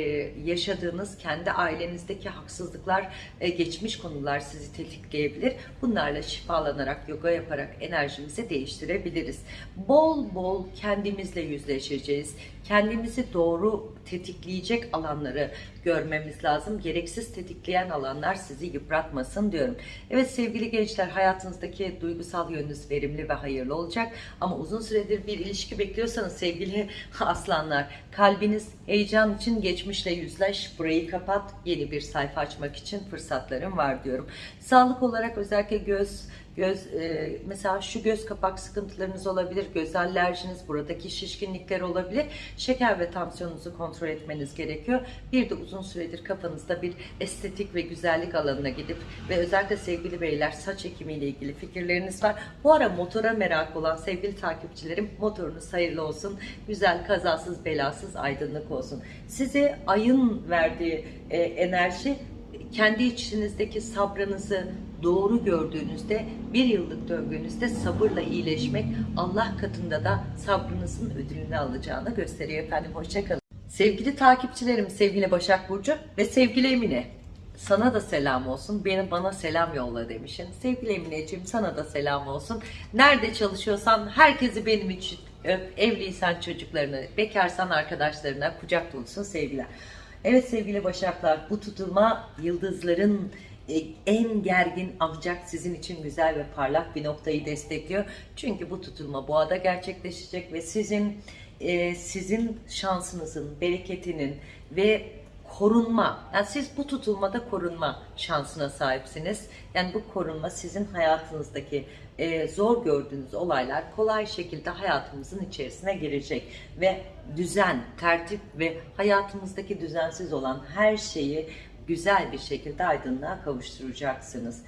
yaşadığınız kendi ailenizdeki haksızlıklar, e, geçmiş konular sizi tetikleyebilir. Bunlarla şifalanarak, yoga yaparak enerjimizi değiştirebiliriz. Bol bol kendimizle yüzleşeceğiz. Kendimizi doğru tetikleyecek alanları görmemiz lazım. Gereksiz tetikleyen alanlar sizi yıpratmasın diyorum. Evet sevgili gençler hayatınızdaki duygusal yönünüz verimli ve hayırlı olacak. Ama uzun süredir bir ilişki bekliyorsanız sevgili aslanlar kalbiniz heyecan için geçmişle yüzleş. Burayı kapat. Yeni bir sayfa açmak için fırsatlarım var diyorum. Sağlık olarak özellikle göz Göz, e, mesela şu göz kapak sıkıntılarınız olabilir, göz alerjiniz, buradaki şişkinlikler olabilir. Şeker ve tansiyonunuzu kontrol etmeniz gerekiyor. Bir de uzun süredir kafanızda bir estetik ve güzellik alanına gidip ve özellikle sevgili beyler saç ekimiyle ilgili fikirleriniz var. Bu ara motora merak olan sevgili takipçilerim motorunuz hayırlı olsun. Güzel, kazasız, belasız, aydınlık olsun. Size ayın verdiği e, enerji kendi içinizdeki sabrınızı doğru gördüğünüzde bir yıllık döngünüzde sabırla iyileşmek Allah katında da sabrınızın ödülünü alacağını gösteriyor efendim. Hoşçakalın. Sevgili takipçilerim, sevgili Başak Burcu ve sevgili Emine. Sana da selam olsun. Benim bana selam yolla demişsin. Sevgili Emineciğim sana da selam olsun. Nerede çalışıyorsan herkesi benim için öp. Evliysen çocuklarını, bekarsan arkadaşlarına kucak dolusu sevgiler. Evet sevgili Başaklar bu tutulma yıldızların en gergin ancak sizin için güzel ve parlak bir noktayı destekliyor. Çünkü bu tutulma boğada gerçekleşecek ve sizin e, sizin şansınızın, bereketinin ve korunma, yani siz bu tutulmada korunma şansına sahipsiniz. Yani bu korunma sizin hayatınızdaki e, zor gördüğünüz olaylar kolay şekilde hayatımızın içerisine girecek ve düzen, tertip ve hayatımızdaki düzensiz olan her şeyi güzel bir şekilde aydınlığa kavuşturacaksınız.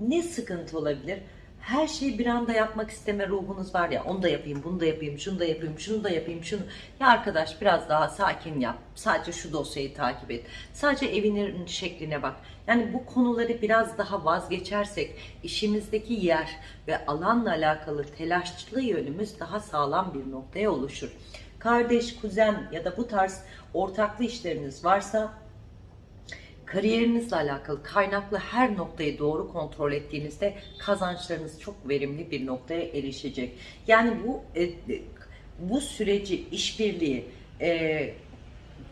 Ne sıkıntı olabilir? Her şeyi bir anda yapmak isteme ruhunuz var ya onu da yapayım, bunu da yapayım, şunu da yapayım, şunu da yapayım, şunu. Ya arkadaş biraz daha sakin yap. Sadece şu dosyayı takip et. Sadece evinin şekline bak. Yani bu konuları biraz daha vazgeçersek işimizdeki yer ve alanla alakalı telaşlı yönümüz daha sağlam bir noktaya oluşur. Kardeş, kuzen ya da bu tarz ortaklı işleriniz varsa kariyerinizle alakalı kaynaklı her noktayı doğru kontrol ettiğinizde kazançlarınız çok verimli bir noktaya erişecek. Yani bu e, bu süreci işbirliği e,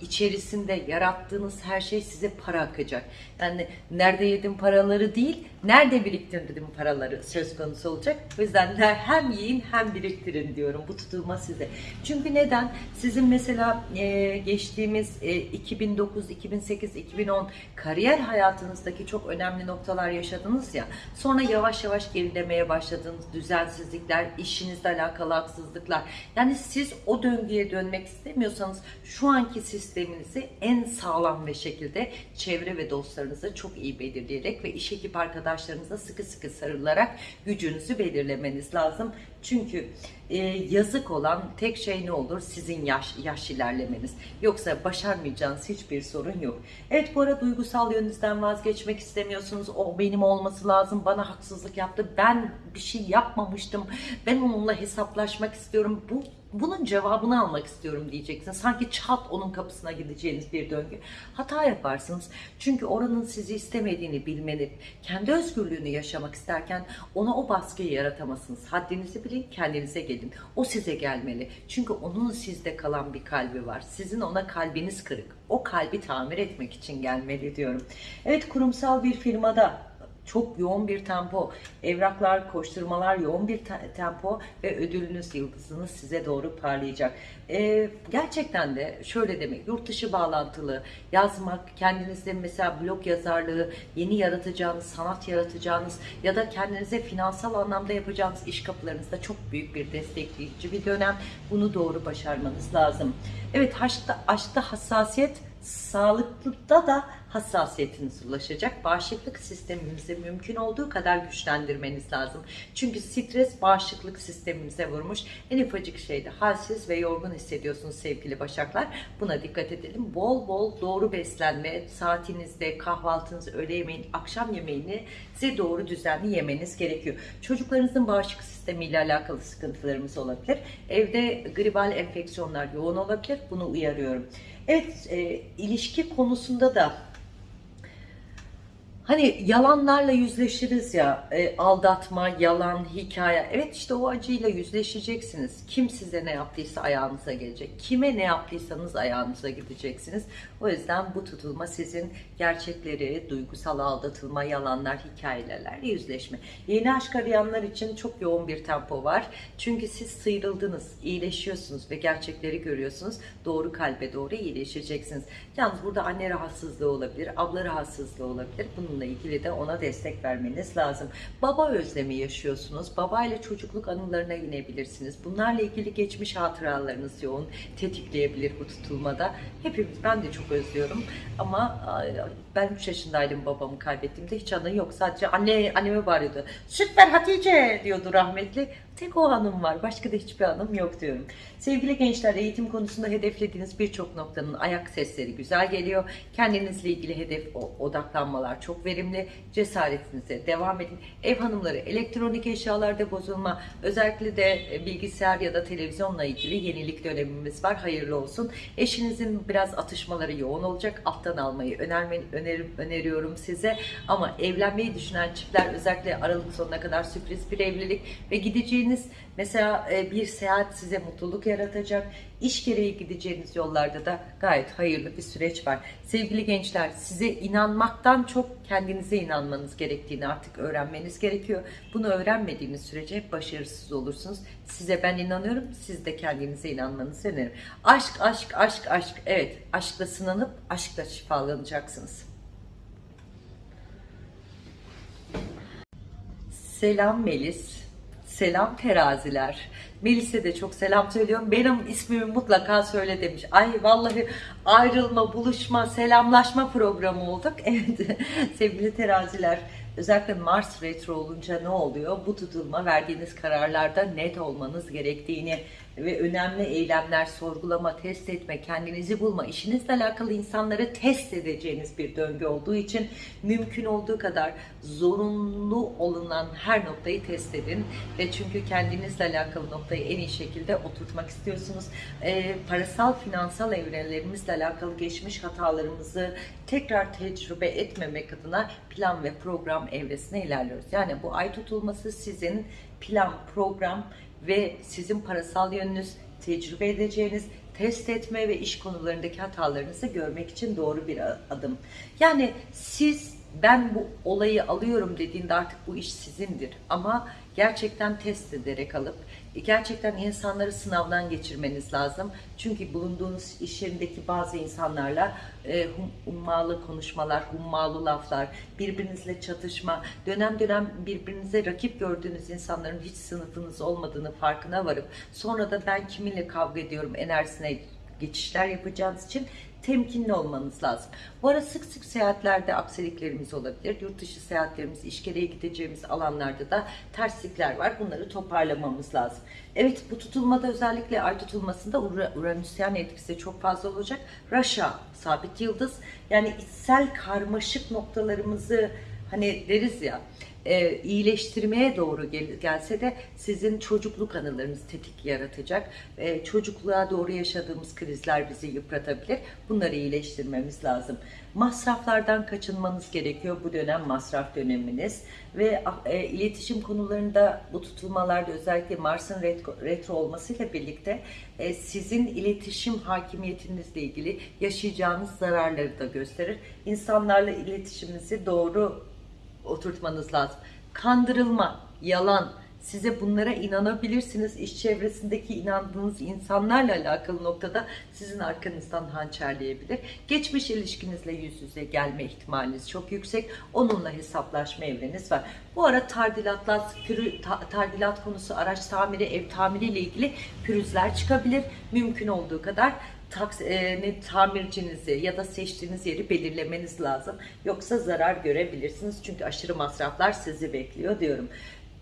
içerisinde yarattığınız her şey size para akacak. Yani nerede yedim paraları değil, nerede biriktirdim paraları söz konusu olacak. O yüzden de hem yiyin hem biriktirin diyorum bu tutulma size. Çünkü neden? Sizin mesela e, geçtiğimiz e, 2009, 2008, 2010 kariyer hayatınızdaki çok önemli noktalar yaşadınız ya. Sonra yavaş yavaş gerilemeye başladığınız düzensizlikler, işinizle alakalı haksızlıklar. Yani siz o döngüye dönmek istemiyorsanız şu anki sisteminizi en sağlam bir şekilde çevre ve dostlarınızı çok iyi belirleyerek ve iş ekip arkadaşlarınıza sıkı sıkı sarılarak gücünüzü belirlemeniz lazım. Çünkü e, yazık olan tek şey ne olur? Sizin yaş, yaş ilerlemeniz. Yoksa başarmayacağınız hiçbir sorun yok. Evet bu ara duygusal yönünüzden vazgeçmek istemiyorsunuz. O benim olması lazım. Bana haksızlık yaptı. Ben bir şey yapmamıştım. Ben onunla hesaplaşmak istiyorum. Bu bunun cevabını almak istiyorum diyeceksin. Sanki çat onun kapısına gideceğiniz bir döngü. Hata yaparsınız. Çünkü oranın sizi istemediğini bilmeni, kendi özgürlüğünü yaşamak isterken ona o baskıyı yaratamazsınız. Haddinizi bilin, kendinize gelin. O size gelmeli. Çünkü onun sizde kalan bir kalbi var. Sizin ona kalbiniz kırık. O kalbi tamir etmek için gelmeli diyorum. Evet kurumsal bir firmada çok yoğun bir tempo, evraklar, koşturmalar, yoğun bir te- tempo ve ödülünüz, yıldızınız size doğru parlayacak. Ee, gerçekten de şöyle demek, yurt dışı bağlantılı, yazmak, kendinizde mesela blog yazarlığı, yeni yaratacağınız, sanat yaratacağınız ya da kendinize finansal anlamda yapacağınız iş kapılarınızda çok büyük bir destekleyici bir dönem. Bunu doğru başarmanız lazım. Evet, aşkta, aşkta hassasiyet, sağlıklıda da hassasiyetiniz ulaşacak. Bağışıklık sistemimizi mümkün olduğu kadar güçlendirmeniz lazım. Çünkü stres bağışıklık sistemimize vurmuş. En ufacık şeyde halsiz ve yorgun hissediyorsunuz sevgili başaklar. Buna dikkat edelim. Bol bol doğru beslenme, saatinizde kahvaltınızı, öğle yemeğini, akşam yemeğini size doğru düzenli yemeniz gerekiyor. Çocuklarınızın bağışıklık sistemiyle alakalı sıkıntılarımız olabilir. Evde gribal enfeksiyonlar yoğun olabilir. Bunu uyarıyorum. Evet, e, ilişki konusunda da Hani yalanlarla yüzleşiriz ya, e, aldatma, yalan, hikaye. Evet işte o acıyla yüzleşeceksiniz. Kim size ne yaptıysa ayağınıza gelecek. Kime ne yaptıysanız ayağınıza gideceksiniz. O yüzden bu tutulma sizin gerçekleri, duygusal aldatılma, yalanlar, hikayelerle yüzleşme. Yeni aşk arayanlar için çok yoğun bir tempo var. Çünkü siz sıyrıldınız, iyileşiyorsunuz ve gerçekleri görüyorsunuz. Doğru kalbe doğru iyileşeceksiniz. Yalnız burada anne rahatsızlığı olabilir, abla rahatsızlığı olabilir. Bununla ilgili de ona destek vermeniz lazım. Baba özlemi yaşıyorsunuz. Baba ile çocukluk anılarına inebilirsiniz. Bunlarla ilgili geçmiş hatıralarınız yoğun tetikleyebilir bu tutulmada. Hepimiz, ben de çok özlüyorum. Ama ben 3 yaşındaydım babamı kaybettiğimde hiç anı yok. Sadece anne anneme bağırıyordu. Süt ver Hatice diyordu rahmetli. Tek o anım var. Başka da hiçbir anım yok diyorum. Sevgili gençler eğitim konusunda hedeflediğiniz birçok noktanın ayak sesleri güzel geliyor. Kendinizle ilgili hedef odaklanmalar çok verimli. Cesaretinize devam edin. Ev hanımları elektronik eşyalarda bozulma özellikle de bilgisayar ya da televizyonla ilgili yenilik dönemimiz var. Hayırlı olsun. Eşinizin biraz atışmaları yoğun olacak. Alttan almayı önermeyin, önerim, öneriyorum size. Ama evlenmeyi düşünen çiftler özellikle Aralık sonuna kadar sürpriz bir evlilik ve gideceğiniz mesela e, bir seyahat size mutluluk yaratacak. İş gereği gideceğiniz yollarda da gayet hayırlı bir süreç var. Sevgili gençler size inanmaktan çok kendinize inanmanız gerektiğini artık öğrenmeniz gerekiyor. Bunu öğrenmediğiniz sürece hep başarısız olursunuz. Size ben inanıyorum. Siz de kendinize inanmanızı öneririm. Aşk, aşk, aşk, aşk. Evet, aşkla sınanıp aşkla şifalanacaksınız. Selam Melis. Selam teraziler. Melis'e de çok selam söylüyorum. Benim ismimi mutlaka söyle demiş. Ay vallahi ayrılma, buluşma, selamlaşma programı olduk. Evet sevgili teraziler. Özellikle Mars retro olunca ne oluyor? Bu tutulma verdiğiniz kararlarda net olmanız gerektiğini ve önemli eylemler, sorgulama, test etme, kendinizi bulma, işinizle alakalı insanları test edeceğiniz bir döngü olduğu için mümkün olduğu kadar zorunlu olunan her noktayı test edin ve çünkü kendinizle alakalı noktayı en iyi şekilde oturtmak istiyorsunuz. E, parasal, finansal evrenlerimizle alakalı geçmiş hatalarımızı tekrar tecrübe etmemek adına plan ve program evresine ilerliyoruz. Yani bu ay tutulması sizin plan, program ve sizin parasal yönünüz, tecrübe edeceğiniz, test etme ve iş konularındaki hatalarınızı görmek için doğru bir adım. Yani siz ben bu olayı alıyorum dediğinde artık bu iş sizindir. Ama gerçekten test ederek alıp gerçekten insanları sınavdan geçirmeniz lazım. Çünkü bulunduğunuz iş yerindeki bazı insanlarla e, hummalı konuşmalar, hummalı laflar, birbirinizle çatışma, dönem dönem birbirinize rakip gördüğünüz insanların hiç sınıfınız olmadığını farkına varıp sonra da ben kiminle kavga ediyorum enerjisine geçişler yapacağınız için temkinli olmanız lazım. Bu ara sık sık seyahatlerde aksiliklerimiz olabilir. Yurt dışı seyahatlerimiz, iş gereği gideceğimiz alanlarda da terslikler var. Bunları toparlamamız lazım. Evet bu tutulmada özellikle ay tutulmasında Uranüsyen etkisi çok fazla olacak. Raşa, sabit yıldız. Yani içsel karmaşık noktalarımızı hani deriz ya e, iyileştirmeye doğru gel, gelse de sizin çocukluk anılarınız tetik yaratacak. E, çocukluğa doğru yaşadığımız krizler bizi yıpratabilir. Bunları iyileştirmemiz lazım. Masraflardan kaçınmanız gerekiyor. Bu dönem masraf döneminiz ve e, iletişim konularında bu tutulmalarda özellikle Mars'ın retro, retro olmasıyla birlikte e, sizin iletişim hakimiyetinizle ilgili yaşayacağınız zararları da gösterir. İnsanlarla iletişiminizi doğru oturtmanız lazım. Kandırılma, yalan, Size bunlara inanabilirsiniz. İş çevresindeki inandığınız insanlarla alakalı noktada sizin arkanızdan hançerleyebilir. Geçmiş ilişkinizle yüz yüze gelme ihtimaliniz çok yüksek. Onunla hesaplaşma evreniz var. Bu ara tardilatlar, pürü, ta- tardilat konusu, araç tamiri, ev tamiri ile ilgili pürüzler çıkabilir. Mümkün olduğu kadar taks, e, ne, tamircinizi ya da seçtiğiniz yeri belirlemeniz lazım. Yoksa zarar görebilirsiniz. Çünkü aşırı masraflar sizi bekliyor diyorum.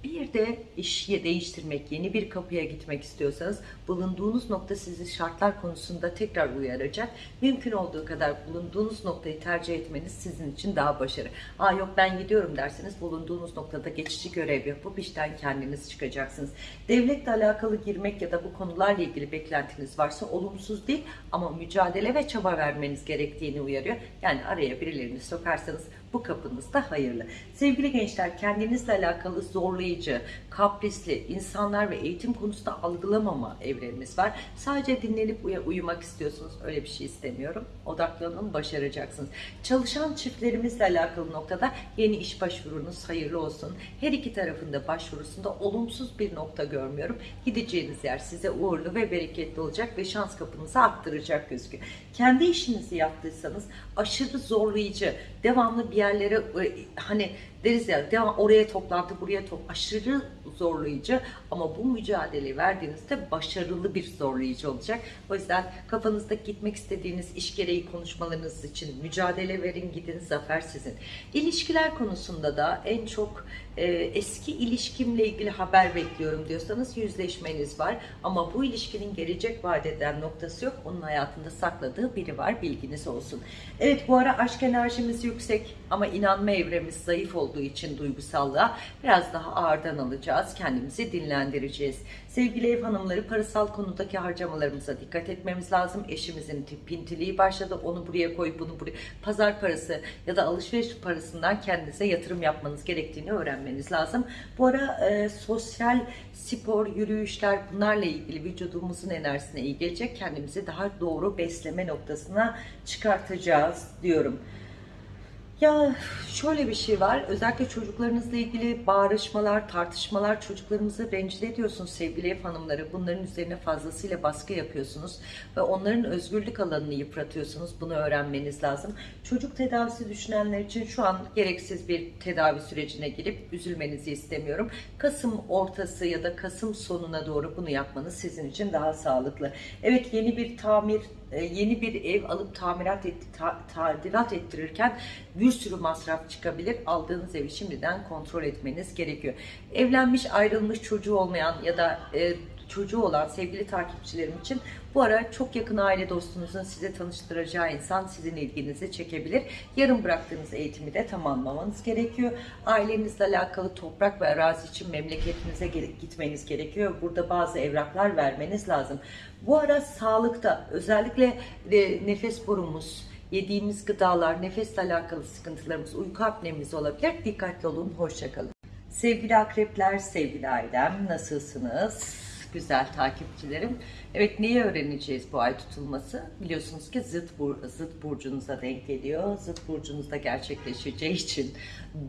Bir de iş değiştirmek, yeni bir kapıya gitmek istiyorsanız bulunduğunuz nokta sizi şartlar konusunda tekrar uyaracak. Mümkün olduğu kadar bulunduğunuz noktayı tercih etmeniz sizin için daha başarı. Aa yok ben gidiyorum derseniz bulunduğunuz noktada geçici görev yapıp işten kendiniz çıkacaksınız. Devletle alakalı girmek ya da bu konularla ilgili beklentiniz varsa olumsuz değil ama mücadele ve çaba vermeniz gerektiğini uyarıyor. Yani araya birilerini sokarsanız bu kapınız da hayırlı. Sevgili gençler kendinizle alakalı zorlayıcı, kaprisli insanlar ve eğitim konusunda algılamama evrenimiz var. Sadece dinlenip uya- uyumak istiyorsunuz. Öyle bir şey istemiyorum. Odaklanın, başaracaksınız. Çalışan çiftlerimizle alakalı noktada yeni iş başvurunuz hayırlı olsun. Her iki tarafında başvurusunda olumsuz bir nokta görmüyorum. Gideceğiniz yer size uğurlu ve bereketli olacak ve şans kapınızı arttıracak gözüküyor. Kendi işinizi yaptıysanız aşırı zorlayıcı, devamlı bir yerlere e, hani deriz ya devam oraya toplantı buraya top aşırı zorlayıcı ama bu mücadeleyi verdiğinizde başarılı bir zorlayıcı olacak. O yüzden kafanızda gitmek istediğiniz iş gereği konuşmalarınız için mücadele verin gidin zafer sizin. İlişkiler konusunda da en çok e, eski ilişkimle ilgili haber bekliyorum diyorsanız yüzleşmeniz var ama bu ilişkinin gelecek vaat eden noktası yok. Onun hayatında sakladığı biri var bilginiz olsun. Evet bu ara aşk enerjimiz yüksek ama inanma evremiz zayıf olduğu için duygusallığa biraz daha ağırdan alacağız. Kendimizi dinlendireceğiz. Sevgili ev hanımları parasal konudaki harcamalarımıza dikkat etmemiz lazım. Eşimizin pintiliği başladı. Onu buraya koy, bunu buraya. Pazar parası ya da alışveriş parasından kendinize yatırım yapmanız gerektiğini öğrenmeniz lazım. Bu ara e, sosyal spor, yürüyüşler bunlarla ilgili vücudumuzun enerjisine iyi gelecek. Kendimizi daha doğru besleme noktasına çıkartacağız diyorum. Ya şöyle bir şey var. Özellikle çocuklarınızla ilgili bağırışmalar, tartışmalar çocuklarımızı rencide ediyorsunuz sevgili ev hanımları. Bunların üzerine fazlasıyla baskı yapıyorsunuz ve onların özgürlük alanını yıpratıyorsunuz. Bunu öğrenmeniz lazım. Çocuk tedavisi düşünenler için şu an gereksiz bir tedavi sürecine girip üzülmenizi istemiyorum. Kasım ortası ya da Kasım sonuna doğru bunu yapmanız sizin için daha sağlıklı. Evet yeni bir tamir yeni bir ev alıp tamirat et, ta- tadilat ettirirken bir sürü masraf çıkabilir. Aldığınız evi şimdiden kontrol etmeniz gerekiyor. Evlenmiş, ayrılmış, çocuğu olmayan ya da e, çocuğu olan sevgili takipçilerim için bu ara çok yakın aile dostunuzun size tanıştıracağı insan sizin ilginizi çekebilir. Yarım bıraktığınız eğitimi de tamamlamanız gerekiyor. Ailenizle alakalı toprak ve arazi için memleketinize gitmeniz gerekiyor. Burada bazı evraklar vermeniz lazım. Bu ara sağlıkta özellikle de nefes borumuz, yediğimiz gıdalar, nefesle alakalı sıkıntılarımız, uyku apnemiz olabilir. Dikkatli olun, hoşçakalın. Sevgili akrepler, sevgili ailem nasılsınız? Güzel takipçilerim. Evet neyi öğreneceğiz bu ay tutulması? Biliyorsunuz ki zıt, bur zıt burcunuza denk geliyor. Zıt burcunuzda gerçekleşeceği için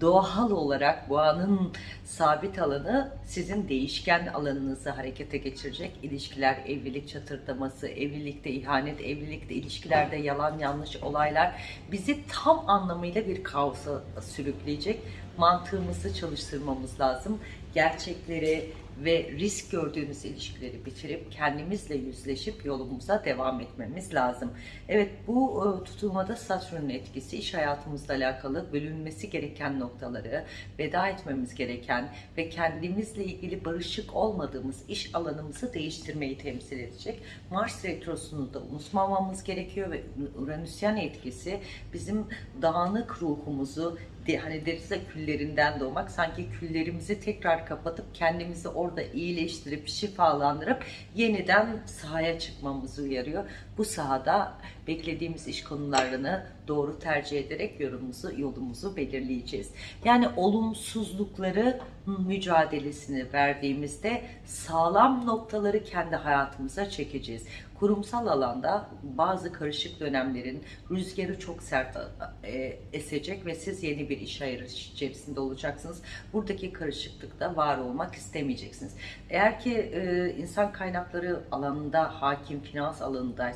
doğal olarak boğanın sabit alanı sizin değişken alanınızı harekete geçirecek. İlişkiler, evlilik çatırdaması, evlilikte ihanet, evlilikte ilişkilerde yalan yanlış olaylar bizi tam anlamıyla bir kaosa sürükleyecek. Mantığımızı çalıştırmamız lazım. Gerçekleri ve risk gördüğümüz ilişkileri bitirip kendimizle yüzleşip yolumuza devam etmemiz lazım. Evet bu e, tutulmada Satürn'ün etkisi iş hayatımızla alakalı bölünmesi gereken noktaları, veda etmemiz gereken ve kendimizle ilgili barışık olmadığımız iş alanımızı değiştirmeyi temsil edecek. Mars retrosunu da unutmamamız gerekiyor ve Uranüsyen etkisi bizim dağınık ruhumuzu hani deriz ya küllerinden doğmak sanki küllerimizi tekrar kapatıp kendimizi orada iyileştirip şifalandırıp yeniden sahaya çıkmamızı uyarıyor. Bu sahada beklediğimiz iş konularını doğru tercih ederek yolumuzu, yolumuzu belirleyeceğiz. Yani olumsuzlukları mücadelesini verdiğimizde sağlam noktaları kendi hayatımıza çekeceğiz. Kurumsal alanda bazı karışık dönemlerin rüzgarı çok sert e, esecek ve siz yeni bir iş ayırış içerisinde olacaksınız. Buradaki karışıklıkta var olmak istemeyeceksiniz. Eğer ki e, insan kaynakları alanında hakim, finans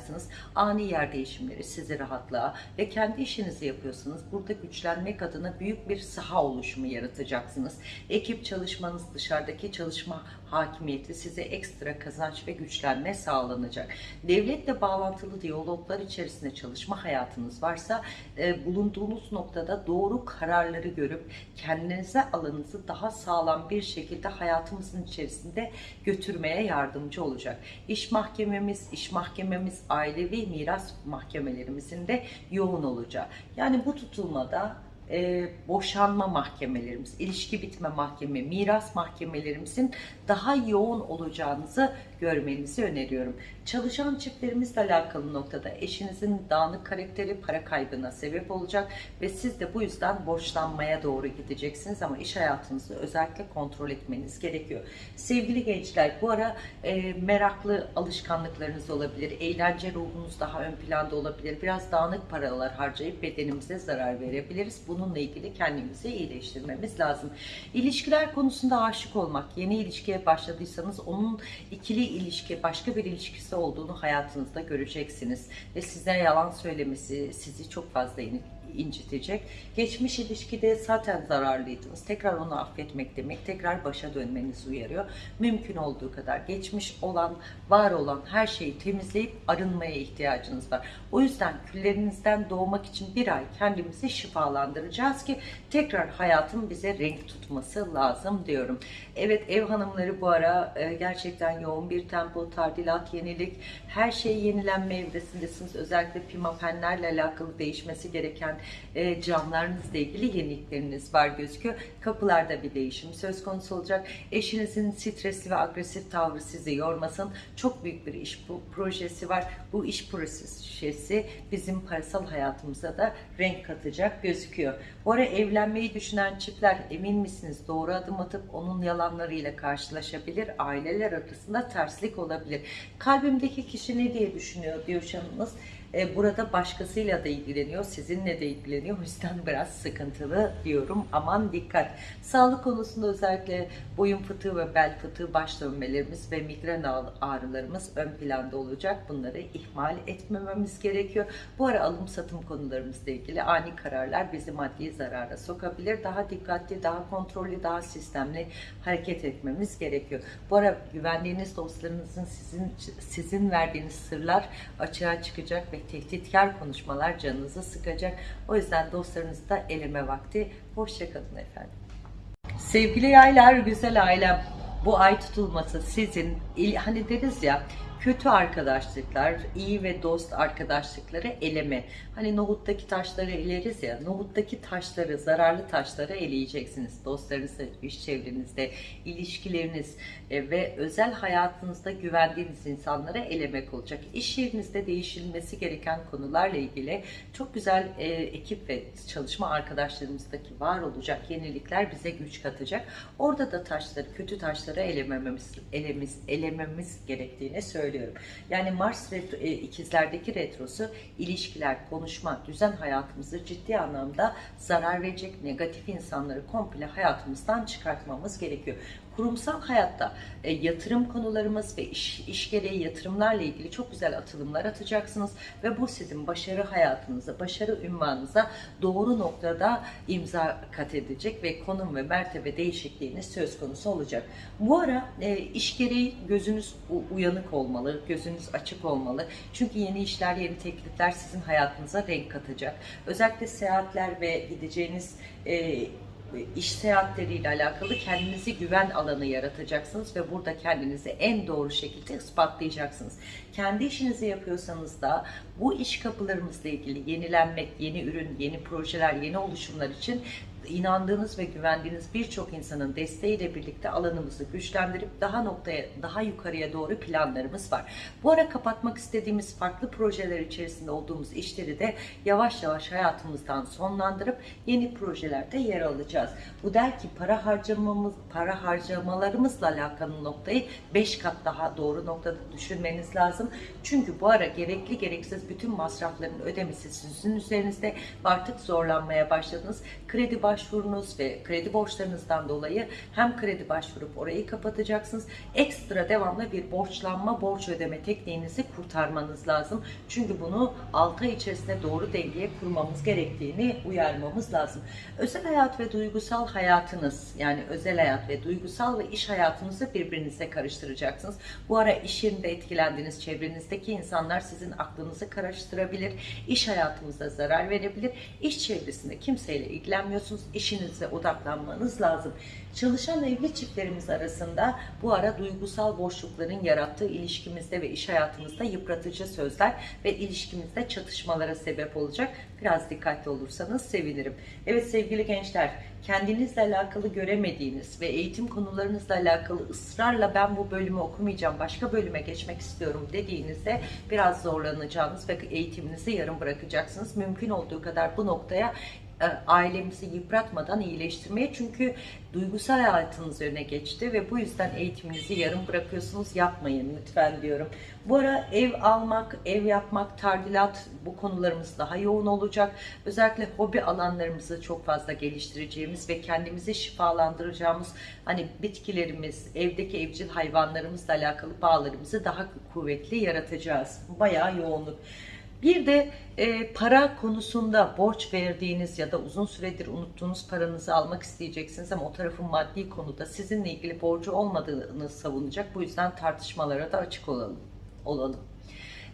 alanındaysanız ani yer değişimleri sizi rahatlığa ve kendi işinizi yapıyorsanız burada güçlenmek adına büyük bir saha oluşumu yaratacaksınız. Ekip çalışmanız, dışarıdaki çalışma hakimiyeti size ekstra kazanç ve güçlenme sağlanacak. Devletle bağlantılı diyaloglar içerisinde çalışma hayatınız varsa e, bulunduğunuz noktada doğru kararları görüp kendinize alanınızı daha sağlam bir şekilde hayatımızın içerisinde götürmeye yardımcı olacak. İş mahkememiz, iş mahkememiz, ailevi miras mahkemelerimizin de yoğun olacağı. Yani bu tutulmada e, boşanma mahkemelerimiz, ilişki bitme mahkeme, miras mahkemelerimizin daha yoğun olacağınızı görmenizi öneriyorum. Çalışan çiftlerimizle alakalı noktada eşinizin dağınık karakteri para kaybına sebep olacak ve siz de bu yüzden borçlanmaya doğru gideceksiniz ama iş hayatınızı özellikle kontrol etmeniz gerekiyor. Sevgili gençler bu ara e, meraklı alışkanlıklarınız olabilir, eğlence ruhunuz daha ön planda olabilir, biraz dağınık paralar harcayıp bedenimize zarar verebiliriz. Bununla ilgili kendimizi iyileştirmemiz lazım. İlişkiler konusunda aşık olmak, yeni ilişkiye başladıysanız onun ikili ilişki, başka bir ilişkisi olduğunu hayatınızda göreceksiniz. Ve size yalan söylemesi sizi çok fazla incitecek. Geçmiş ilişkide zaten zararlıydınız. Tekrar onu affetmek demek, tekrar başa dönmenizi uyarıyor. Mümkün olduğu kadar geçmiş olan, var olan her şeyi temizleyip arınmaya ihtiyacınız var. O yüzden küllerinizden doğmak için bir ay kendimizi şifalandıracağız ki tekrar hayatın bize renk tutması lazım diyorum. Evet ev hanımları bu ara e, gerçekten yoğun bir tempo, tadilat, yenilik, her şey yenilenme evresindesiniz. Özellikle pimapenlerle alakalı değişmesi gereken e, camlarınızla ilgili yenilikleriniz var gözüküyor. Kapılarda bir değişim söz konusu olacak. Eşinizin stresli ve agresif tavrı sizi yormasın. Çok büyük bir iş bu projesi var. Bu iş projesi bizim parasal hayatımıza da renk katacak gözüküyor. Bu ara evlenmeyi düşünen çiftler emin misiniz? Doğru adım atıp onun yalanlarıyla karşılaşabilir. Aileler arasında terslik olabilir. Kalbimdeki kişi ne diye düşünüyor diyorsanız e, burada başkasıyla da ilgileniyor, sizinle de ilgileniyor. O yüzden biraz sıkıntılı diyorum. Aman dikkat. Sağlık konusunda özellikle boyun fıtığı ve bel fıtığı baş dönmelerimiz ve migren ağrılarımız ön planda olacak. Bunları ihmal etmememiz gerekiyor. Bu ara alım satım konularımızla ilgili ani kararlar bizi maddi zarara sokabilir. Daha dikkatli, daha kontrollü, daha sistemli hareket etmemiz gerekiyor. Bu ara güvendiğiniz dostlarınızın sizin sizin verdiğiniz sırlar açığa çıkacak ve ve tehditkar konuşmalar canınızı sıkacak. O yüzden dostlarınızı da eleme vakti. Hoşçakalın efendim. Sevgili yaylar, güzel ailem. Bu ay tutulması sizin, hani deriz ya, kötü arkadaşlıklar, iyi ve dost arkadaşlıkları eleme. Hani nohuttaki taşları eleriz ya, nohuttaki taşları, zararlı taşları eleyeceksiniz. Dostlarınızla, iş çevrenizde, ilişkileriniz e, ve özel hayatınızda güvendiğiniz insanlara elemek olacak. İş yerinizde değişilmesi gereken konularla ilgili çok güzel e, ekip ve çalışma arkadaşlarımızdaki var olacak yenilikler bize güç katacak. Orada da taşları, kötü taşları elemememiz, elemiz, elememiz gerektiğini söylüyorum. Yani Mars retro, e, ikizlerdeki retrosu ilişkiler, konuşma, düzen hayatımızı ciddi anlamda zarar verecek negatif insanları komple hayatımızdan çıkartmamız gerekiyor kurumsal hayatta e, yatırım konularımız ve iş, iş gereği yatırımlarla ilgili çok güzel atılımlar atacaksınız ve bu sizin başarı hayatınıza, başarı ünvanınıza doğru noktada imza kat edecek ve konum ve mertebe değişikliğiniz söz konusu olacak. Bu ara e, iş gereği gözünüz uyanık olmalı, gözünüz açık olmalı. Çünkü yeni işler, yeni teklifler sizin hayatınıza renk katacak. Özellikle seyahatler ve gideceğiniz e, iş seyahatleriyle alakalı kendinizi güven alanı yaratacaksınız ve burada kendinizi en doğru şekilde ispatlayacaksınız. Kendi işinizi yapıyorsanız da bu iş kapılarımızla ilgili yenilenmek, yeni ürün, yeni projeler, yeni oluşumlar için inandığınız ve güvendiğiniz birçok insanın desteğiyle birlikte alanımızı güçlendirip daha noktaya, daha yukarıya doğru planlarımız var. Bu ara kapatmak istediğimiz farklı projeler içerisinde olduğumuz işleri de yavaş yavaş hayatımızdan sonlandırıp yeni projelerde yer alacağız. Bu der ki para harcamamız, para harcamalarımızla alakalı noktayı 5 kat daha doğru noktada düşünmeniz lazım. Çünkü bu ara gerekli gereksiz bütün masrafların ödemesi sizin üzerinizde artık zorlanmaya başladınız. Kredi başvurunuz ve kredi borçlarınızdan dolayı hem kredi başvurup orayı kapatacaksınız. Ekstra devamlı bir borçlanma, borç ödeme tekniğinizi kurtarmanız lazım. Çünkü bunu 6 ay içerisinde doğru dengeye kurmamız gerektiğini uyarmamız lazım. Özel hayat ve duygusal hayatınız yani özel hayat ve duygusal ve iş hayatınızı birbirinize karıştıracaksınız. Bu ara iş yerinde etkilendiğiniz çevrenizdeki insanlar sizin aklınızı karıştırabilir. İş hayatınızda zarar verebilir. İş çevresinde kimseyle ilgilenmiyorsunuz. İşinize odaklanmanız lazım. Çalışan evli çiftlerimiz arasında bu ara duygusal boşlukların yarattığı ilişkimizde ve iş hayatımızda yıpratıcı sözler ve ilişkimizde çatışmalara sebep olacak. Biraz dikkatli olursanız sevinirim. Evet sevgili gençler, kendinizle alakalı göremediğiniz ve eğitim konularınızla alakalı ısrarla ben bu bölümü okumayacağım, başka bölüme geçmek istiyorum dediğinizde biraz zorlanacağınız ve eğitiminizi yarım bırakacaksınız. Mümkün olduğu kadar bu noktaya ailemizi yıpratmadan iyileştirmeye çünkü duygusal hayatınız öne geçti ve bu yüzden eğitiminizi yarım bırakıyorsunuz yapmayın lütfen diyorum. Bu ara ev almak, ev yapmak, tardilat bu konularımız daha yoğun olacak. Özellikle hobi alanlarımızı çok fazla geliştireceğimiz ve kendimizi şifalandıracağımız hani bitkilerimiz, evdeki evcil hayvanlarımızla alakalı bağlarımızı daha kuvvetli yaratacağız. Bayağı yoğunluk. Bir de e, para konusunda borç verdiğiniz ya da uzun süredir unuttuğunuz paranızı almak isteyeceksiniz ama o tarafın maddi konuda sizinle ilgili borcu olmadığını savunacak. Bu yüzden tartışmalara da açık olalım. olalım.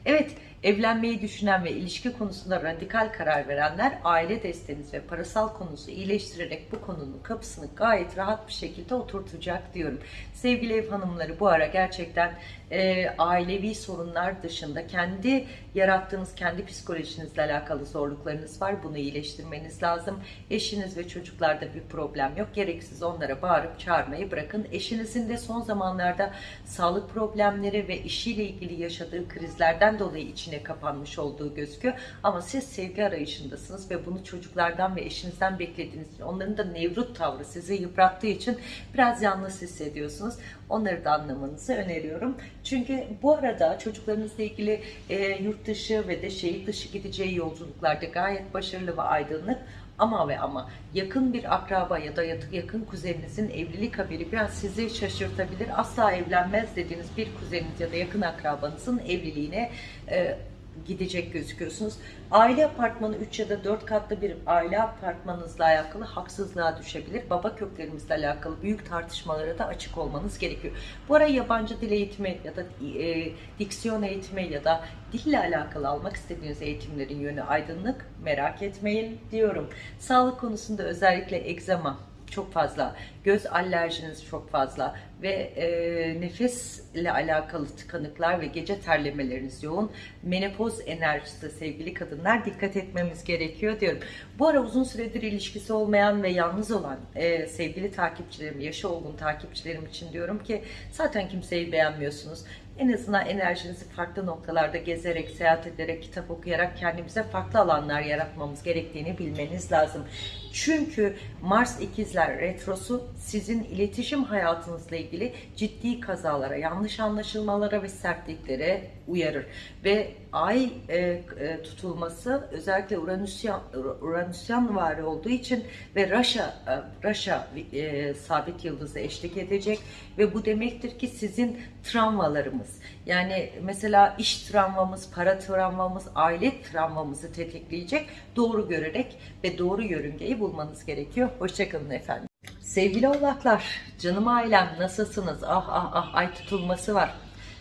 Evet, evlenmeyi düşünen ve ilişki konusunda radikal karar verenler aile desteğiniz ve parasal konusu iyileştirerek bu konunun kapısını gayet rahat bir şekilde oturtacak diyorum. Sevgili ev hanımları bu ara gerçekten e, ailevi sorunlar dışında kendi yarattığınız kendi psikolojinizle alakalı zorluklarınız var. Bunu iyileştirmeniz lazım. Eşiniz ve çocuklarda bir problem yok. Gereksiz onlara bağırıp çağırmayı bırakın. Eşinizin de son zamanlarda sağlık problemleri ve işiyle ilgili yaşadığı krizlerden dolayı içine kapanmış olduğu gözüküyor. Ama siz sevgi arayışındasınız ve bunu çocuklardan ve eşinizden beklediğiniz onların da nevrut tavrı sizi yıprattığı için biraz yalnız hissediyorsunuz. Onları da anlamanızı öneriyorum. Çünkü bu arada çocuklarınızla ilgili e, yurt dışı ve de şehir dışı gideceği yolculuklarda gayet başarılı ve aydınlık ama ve ama yakın bir akraba ya da yakın kuzeninizin evlilik haberi biraz sizi şaşırtabilir. Asla evlenmez dediğiniz bir kuzeniniz ya da yakın akrabanızın evliliğine e, gidecek gözüküyorsunuz. Aile apartmanı 3 ya da 4 katlı bir aile apartmanınızla alakalı haksızlığa düşebilir. Baba köklerimizle alakalı büyük tartışmalara da açık olmanız gerekiyor. Bu ara yabancı dil eğitimi ya da e, diksiyon eğitimi ya da dille alakalı almak istediğiniz eğitimlerin yönü aydınlık merak etmeyin diyorum. Sağlık konusunda özellikle egzama çok fazla, göz alerjiniz çok fazla ve e, nefesle alakalı tıkanıklar ve gece terlemeleriniz yoğun. Menopoz enerjisi sevgili kadınlar dikkat etmemiz gerekiyor diyorum. Bu ara uzun süredir ilişkisi olmayan ve yalnız olan e, sevgili takipçilerim, yaşı olgun takipçilerim için diyorum ki zaten kimseyi beğenmiyorsunuz. En azından enerjinizi farklı noktalarda gezerek, seyahat ederek, kitap okuyarak kendimize farklı alanlar yaratmamız gerektiğini bilmeniz lazım. Çünkü Mars ikizler retrosu sizin iletişim hayatınızla ilgili ciddi kazalara, yanlış anlaşılmalara ve sertliklere uyarır. Ve ay e, e, tutulması özellikle Uranüsyan, Uranüsyan olduğu için ve Raşa, e, Raşa e, sabit yıldızı eşlik edecek ve bu demektir ki sizin travmalarımız yani mesela iş travmamız, para travmamız, aile travmamızı tetikleyecek doğru görerek ve doğru yörüngeyi bulmanız gerekiyor. Hoşçakalın efendim. Sevgili oğlaklar, canım ailem nasılsınız? Ah ah ah ay tutulması var.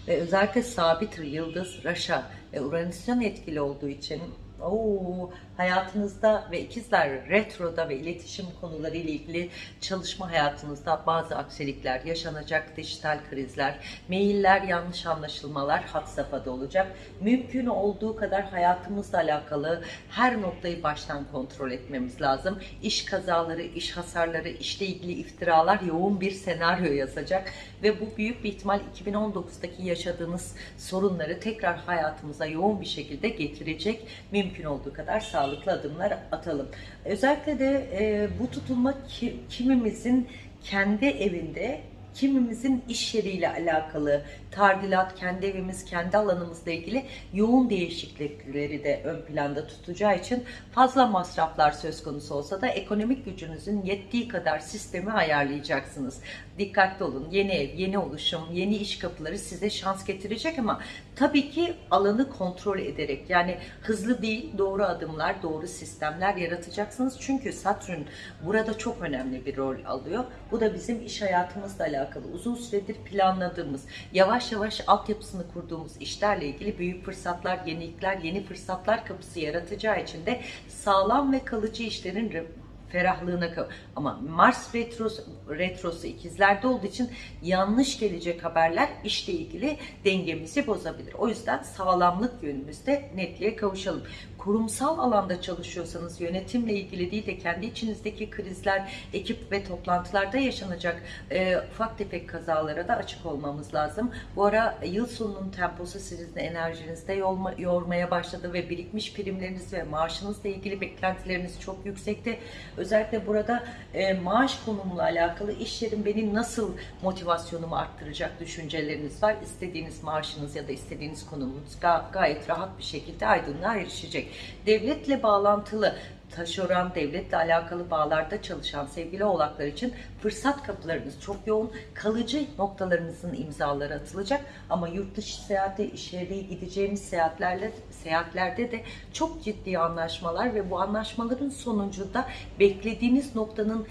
Ve özellikle sabit yıldız Raşa ve Uranüs'ün etkili olduğu için Oo, hayatınızda ve ikizler retroda ve iletişim konuları ile ilgili çalışma hayatınızda bazı aksilikler yaşanacak, dijital krizler, mailler, yanlış anlaşılmalar had safhada olacak. Mümkün olduğu kadar hayatımızla alakalı her noktayı baştan kontrol etmemiz lazım. İş kazaları, iş hasarları, işle ilgili iftiralar yoğun bir senaryo yazacak ve bu büyük bir ihtimal 2019'daki yaşadığınız sorunları tekrar hayatımıza yoğun bir şekilde getirecek. Mümkün olduğu kadar sağlıklı adımlar atalım. Özellikle de e, bu tutulma ki, kimimizin kendi evinde kimimizin iş yeriyle alakalı tadilat, kendi evimiz, kendi alanımızla ilgili yoğun değişiklikleri de ön planda tutacağı için fazla masraflar söz konusu olsa da ekonomik gücünüzün yettiği kadar sistemi ayarlayacaksınız. Dikkatli olun. Yeni ev, yeni oluşum, yeni iş kapıları size şans getirecek ama tabii ki alanı kontrol ederek yani hızlı değil doğru adımlar, doğru sistemler yaratacaksınız. Çünkü Satürn burada çok önemli bir rol alıyor. Bu da bizim iş hayatımızla alakalı uzun süredir planladığımız, yavaş yavaş altyapısını kurduğumuz işlerle ilgili büyük fırsatlar, yenilikler, yeni fırsatlar kapısı yaratacağı için de sağlam ve kalıcı işlerin ferahlığına ama Mars retrosu, retrosu ikizlerde olduğu için yanlış gelecek haberler işle ilgili dengemizi bozabilir. O yüzden sağlamlık yönümüzde netliğe kavuşalım. Kurumsal alanda çalışıyorsanız yönetimle ilgili değil de kendi içinizdeki krizler, ekip ve toplantılarda yaşanacak e, ufak tefek kazalara da açık olmamız lazım. Bu ara yıl sonunun temposu sizin enerjinizde yorma, yormaya başladı ve birikmiş primleriniz ve maaşınızla ilgili beklentileriniz çok yüksekte. Özellikle burada e, maaş konumuyla alakalı iş yerim beni nasıl motivasyonumu arttıracak düşünceleriniz var. İstediğiniz maaşınız ya da istediğiniz konumunuz ga gayet rahat bir şekilde aydınlığa erişecek. Devletle bağlantılı taşeron devletle alakalı bağlarda çalışan sevgili oğlaklar için fırsat kapılarınız çok yoğun. Kalıcı noktalarınızın imzaları atılacak ama yurt dışı seyahate, iş yeri gideceğimiz seyahatlerle seyahatlerde de çok ciddi anlaşmalar ve bu anlaşmaların sonucunda beklediğiniz noktanın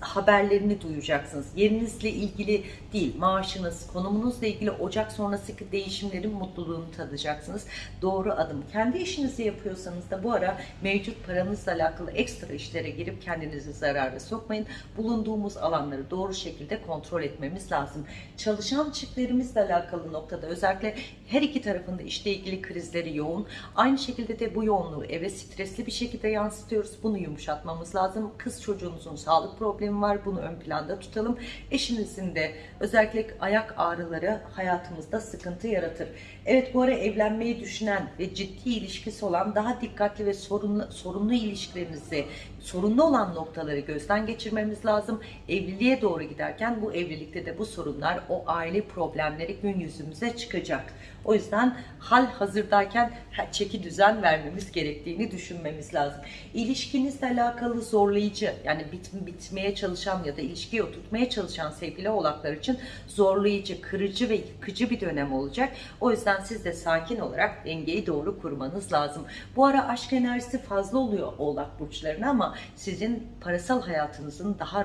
haberlerini duyacaksınız. Yerinizle ilgili değil, maaşınız, konumunuzla ilgili Ocak sonrasındaki değişimlerin mutluluğunu tadacaksınız. Doğru adım. Kendi işinizi yapıyorsanız da bu ara mevcut paranızla alakalı ekstra işlere girip kendinizi zarara sokmayın. Bulunduğumuz alanları doğru şekilde kontrol etmemiz lazım. Çalışan çiftlerimizle alakalı noktada özellikle her iki tarafında işle ilgili krizleri yoğun. Aynı şekilde de bu yoğunluğu eve stresli bir şekilde yansıtıyoruz. Bunu yumuşatmamız lazım. Kız çocuğunuzun sağlık problemi var. Bunu ön planda tutalım. Eşinizin de özellikle ayak ağrıları hayatımızda sıkıntı yaratır. Evet bu ara evlenmeyi düşünen ve ciddi ilişkisi olan daha dikkatli ve sorunlu, sorunlu ilişkilerinizi, sorunlu olan noktaları gözden geçirmemiz lazım. Evliliğe doğru giderken bu evlilikte de bu sorunlar, o aile problemleri gün yüzümüze çıkacak. O yüzden hal hazırdayken çeki düzen vermemiz gerektiğini düşünmemiz lazım. İlişkinizle alakalı zorlayıcı yani bit, bitmeye çalışan ya da ilişkiyi oturtmaya çalışan sevgili oğlaklar için zorlayıcı, kırıcı ve yıkıcı bir dönem olacak. O yüzden siz de sakin olarak dengeyi doğru kurmanız lazım. Bu ara aşk enerjisi fazla oluyor oğlak burçlarına ama sizin parasal hayatınızın daha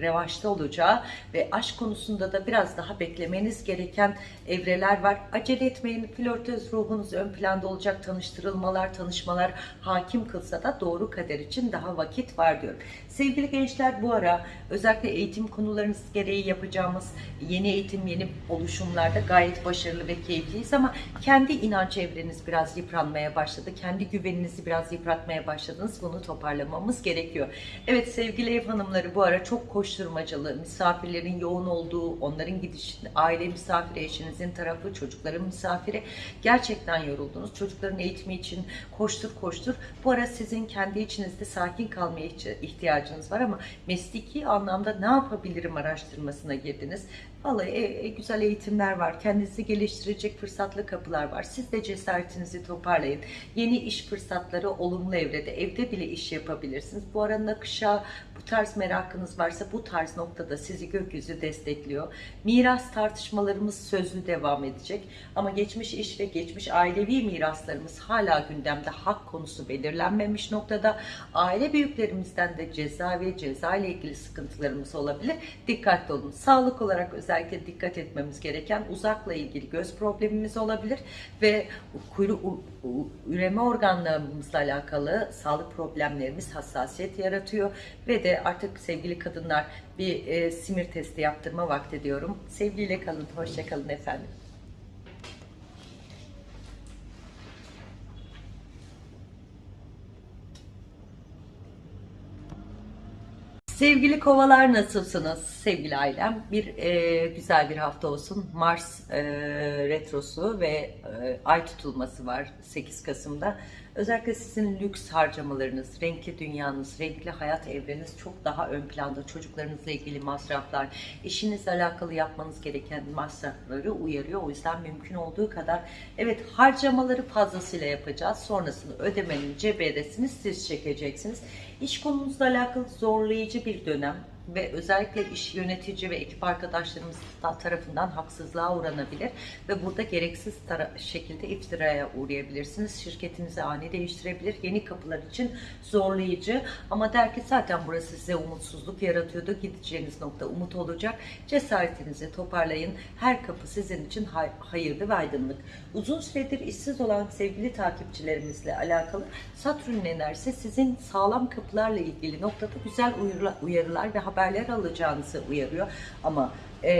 revaçta olacağı ve aşk konusunda da biraz daha beklemeniz gereken evreler var. Acele etmeyin. Flörtöz ruhunuz ön planda olacak. Tanıştırılmalar, tanışmalar hakim kılsa da doğru kader için daha vakit var diyorum. Sevgili gençler bu ara özellikle eğitim konularınız gereği yapacağımız yeni eğitim, yeni oluşumlarda gayet başarılı ve keyifliyiz ama kendi inanç evreniz biraz yıpranmaya başladı. Kendi güveninizi biraz yıpratmaya başladınız. Bunu toparlamamız gerekiyor. Evet sevgili ev hanımları bu ara çok koşturmacalı, misafirlerin yoğun olduğu, onların gidiş, aile misafiri, eşinizin tarafı, çocukların misafiri gerçekten yoruldunuz. Çocukların eğitimi için koştur koştur. Bu ara sizin kendi içinizde sakin kalmaya ihtiyacınız var ama mesleki anlamda ne yapabilirim araştırmasına girdiniz. Vallahi e, e, güzel eğitimler var. Kendinizi geliştirecek fırsatlı kapılar var. Siz de cesaretinizi toparlayın. Yeni iş fırsatları olumlu evrede. Evde bile iş yapabilirsiniz. Bu ara nakışa bu tarz merakınız varsa bu tarz noktada sizi gökyüzü destekliyor. Miras tartışmalarımız sözlü devam edecek. Ama geçmiş iş ve geçmiş ailevi miraslarımız hala gündemde hak konusu belirlenmemiş noktada. Aile büyüklerimizden de ceza ve ceza ile ilgili sıkıntılarımız olabilir. Dikkatli olun. Sağlık olarak özellikle dikkat etmemiz gereken uzakla ilgili göz problemimiz olabilir ve kuyru, üreme organlarımızla alakalı sağlık problemlerimiz hassasiyet yaratıyor ve de artık sevgili kadınlar bir e, simir testi yaptırma vakti diyorum. Sevgiyle kalın, hoşça kalın efendim. Sevgili kovalar nasılsınız sevgili ailem? Bir e, güzel bir hafta olsun. Mars e, retrosu ve e, ay tutulması var 8 Kasım'da. Özellikle sizin lüks harcamalarınız, renkli dünyanız, renkli hayat evreniz çok daha ön planda. Çocuklarınızla ilgili masraflar, işinizle alakalı yapmanız gereken masrafları uyarıyor. O yüzden mümkün olduğu kadar evet harcamaları fazlasıyla yapacağız. Sonrasında ödemenin ceberesini siz çekeceksiniz. İş konunuzla alakalı zorlayıcı bir dönem ve özellikle iş yönetici ve ekip arkadaşlarımız ta- tarafından haksızlığa uğranabilir ve burada gereksiz şekilde iftiraya uğrayabilirsiniz. Şirketinizi ani değiştirebilir. Yeni kapılar için zorlayıcı ama der ki zaten burası size umutsuzluk yaratıyordu. Gideceğiniz nokta umut olacak. Cesaretinizi toparlayın. Her kapı sizin için hay- hayırlı ve aydınlık. Uzun süredir işsiz olan sevgili takipçilerimizle alakalı Satürn enerjisi sizin sağlam kapılarla ilgili noktada güzel uyarılar, ve haberler alacağınızı uyarıyor. Ama e,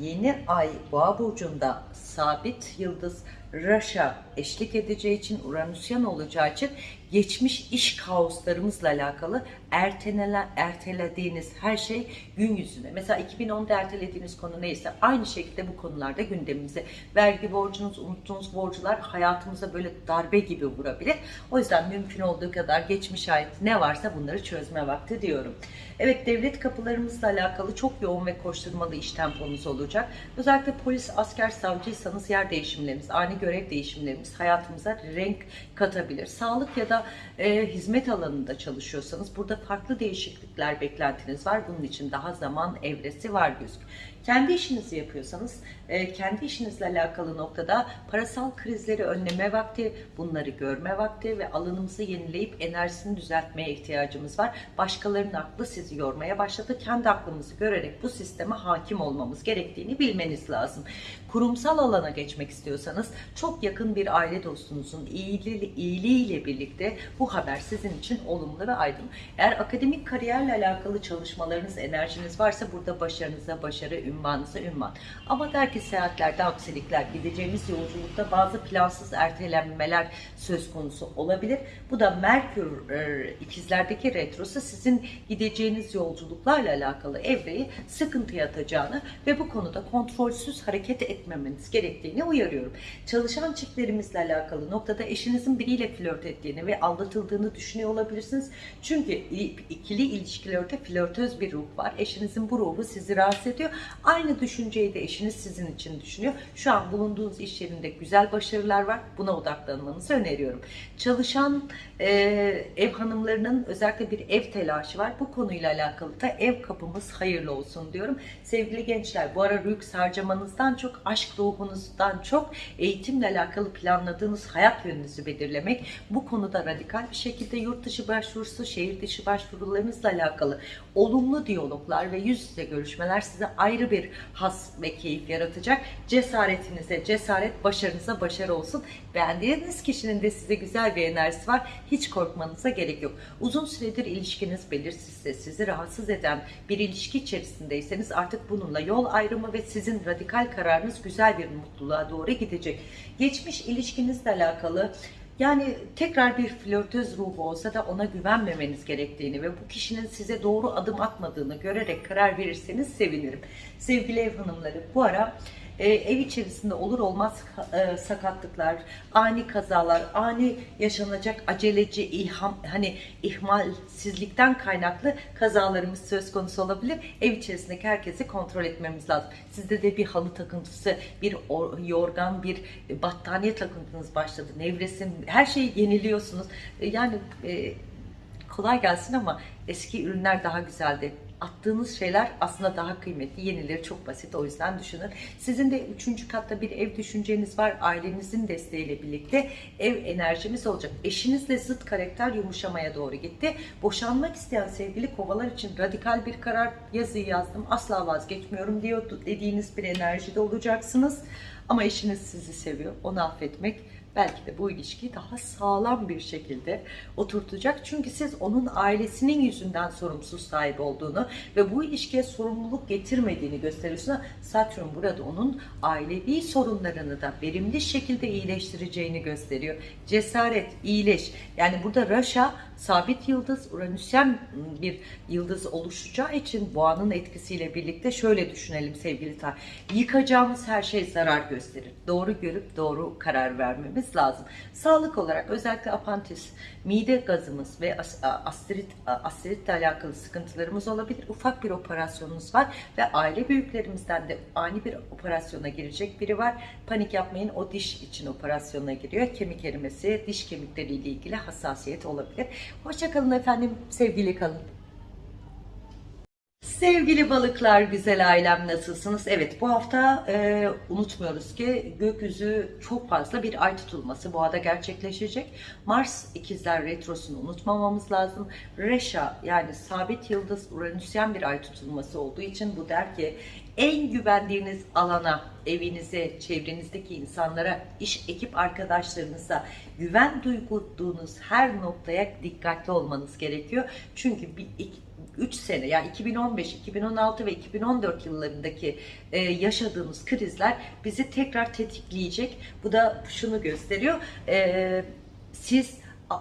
yeni ay boğa burcunda sabit yıldız Raş'a eşlik edeceği için Uranüsyan olacağı için geçmiş iş kaoslarımızla alakalı ertelenen, ertelediğiniz her şey gün yüzüne. Mesela 2010'da ertelediğiniz konu neyse aynı şekilde bu konularda gündemimize. Vergi borcunuz, unuttuğunuz borcular hayatımıza böyle darbe gibi vurabilir. O yüzden mümkün olduğu kadar geçmiş ait ne varsa bunları çözme vakti diyorum. Evet devlet kapılarımızla alakalı çok yoğun ve koşturmalı iş temponuz olacak. Özellikle polis, asker, savcıysanız yer değişimlerimiz, ani görev değişimlerimiz hayatımıza renk katabilir. Sağlık ya da e, hizmet alanında çalışıyorsanız burada farklı değişiklikler beklentiniz var. Bunun için daha zaman evresi var gözüküyor. Kendi işinizi yapıyorsanız kendi işinizle alakalı noktada parasal krizleri önleme vakti, bunları görme vakti ve alanımızı yenileyip enerjisini düzeltmeye ihtiyacımız var. Başkalarının aklı sizi yormaya başladı. Kendi aklımızı görerek bu sisteme hakim olmamız gerektiğini bilmeniz lazım. Kurumsal alana geçmek istiyorsanız çok yakın bir aile dostunuzun iyiliği, iyiliğiyle birlikte bu haber sizin için olumlu ve aydın. Eğer akademik kariyerle alakalı çalışmalarınız, enerjiniz varsa burada başarınıza başarı, ünvanınıza ünvan. Ama der ki seyahatlerde aksilikler, gideceğimiz yolculukta bazı plansız ertelenmeler söz konusu olabilir. Bu da Merkür e, ikizlerdeki retrosu sizin gideceğiniz yolculuklarla alakalı evreyi sıkıntıya atacağını ve bu konuda kontrolsüz hareket etmemeniz gerektiğini uyarıyorum. Çalışan çiftlerimizle alakalı noktada eşinizin biriyle flört ettiğini ve aldatıldığını düşünüyor olabilirsiniz. Çünkü ikili ilişkilerde flörtöz bir ruh var. Eşinizin bu ruhu sizi rahatsız ediyor. Aynı düşünceyi de eşiniz sizin için düşünüyor. Şu an bulunduğunuz iş yerinde güzel başarılar var. Buna odaklanmanızı öneriyorum. Çalışan e, ev hanımlarının özellikle bir ev telaşı var. Bu konuyla alakalı da ev kapımız hayırlı olsun diyorum. Sevgili gençler bu ara lüks harcamanızdan çok aşk ruhunuzdan çok eğitimle alakalı planladığınız hayat yönünüzü belirlemek. Bu konuda radikal bir şekilde yurt dışı başvurusu, şehir dışı başvurularınızla alakalı olumlu diyaloglar ve yüz yüze görüşmeler size ayrı bir has ve keyif yaratacak. Cesaretinize cesaret, başarınıza başarı olsun. Beğendiğiniz kişinin de size güzel bir enerjisi var. Hiç korkmanıza gerek yok. Uzun süredir ilişkiniz belirsizse, sizi rahatsız eden bir ilişki içerisindeyseniz artık bununla yol ayrımı ve sizin radikal kararınız güzel bir mutluluğa doğru gidecek. Geçmiş ilişkinizle alakalı yani tekrar bir flörtöz ruhu olsa da ona güvenmemeniz gerektiğini ve bu kişinin size doğru adım atmadığını görerek karar verirseniz sevinirim. Sevgili ev hanımları bu ara e, ev içerisinde olur olmaz e, sakatlıklar, ani kazalar, ani yaşanacak aceleci ilham hani ihmalsizlikten kaynaklı kazalarımız söz konusu olabilir. Ev içerisindeki herkesi kontrol etmemiz lazım. Sizde de bir halı takıntısı, bir or- yorgan, bir battaniye takıntınız başladı. Nevresim, her şeyi yeniliyorsunuz. E, yani kolay gelsin ama eski ürünler daha güzeldi. Attığınız şeyler aslında daha kıymetli. Yenileri çok basit o yüzden düşünün. Sizin de üçüncü katta bir ev düşünceniz var. Ailenizin desteğiyle birlikte ev enerjimiz olacak. Eşinizle zıt karakter yumuşamaya doğru gitti. Boşanmak isteyen sevgili kovalar için radikal bir karar yazıyı yazdım. Asla vazgeçmiyorum diyor dediğiniz bir enerjide olacaksınız. Ama eşiniz sizi seviyor. Onu affetmek belki de bu ilişkiyi daha sağlam bir şekilde oturtacak. Çünkü siz onun ailesinin yüzünden sorumsuz sahip olduğunu ve bu ilişkiye sorumluluk getirmediğini gösteriyorsunuz. Satürn burada onun ailevi sorunlarını da verimli şekilde iyileştireceğini gösteriyor. Cesaret, iyileş. Yani burada Raşa sabit yıldız, Uranüsyen bir yıldız oluşacağı için boğanın etkisiyle birlikte şöyle düşünelim sevgili tar. Yıkacağımız her şey zarar gösterir. Doğru görüp doğru karar vermemiz lazım. Sağlık olarak özellikle apantis, mide gazımız ve as- astrit, astritle alakalı sıkıntılarımız olabilir. Ufak bir operasyonumuz var ve aile büyüklerimizden de ani bir operasyona girecek biri var. Panik yapmayın o diş için operasyona giriyor. Kemik erimesi, diş kemikleriyle ilgili hassasiyet olabilir. Hoşçakalın efendim, sevgili kalın. Sevgili balıklar, güzel ailem nasılsınız? Evet bu hafta e, unutmuyoruz ki gökyüzü çok fazla bir ay tutulması boğada gerçekleşecek. Mars ikizler retrosunu unutmamamız lazım. Reşa yani sabit yıldız Uranüsyen bir ay tutulması olduğu için bu der ki en güvendiğiniz alana, evinize, çevrenizdeki insanlara, iş ekip arkadaşlarınıza güven duyduğunuz her noktaya dikkatli olmanız gerekiyor. Çünkü bir, iki, 3 sene yani 2015, 2016 ve 2014 yıllarındaki e, yaşadığımız krizler bizi tekrar tetikleyecek. Bu da şunu gösteriyor. E, siz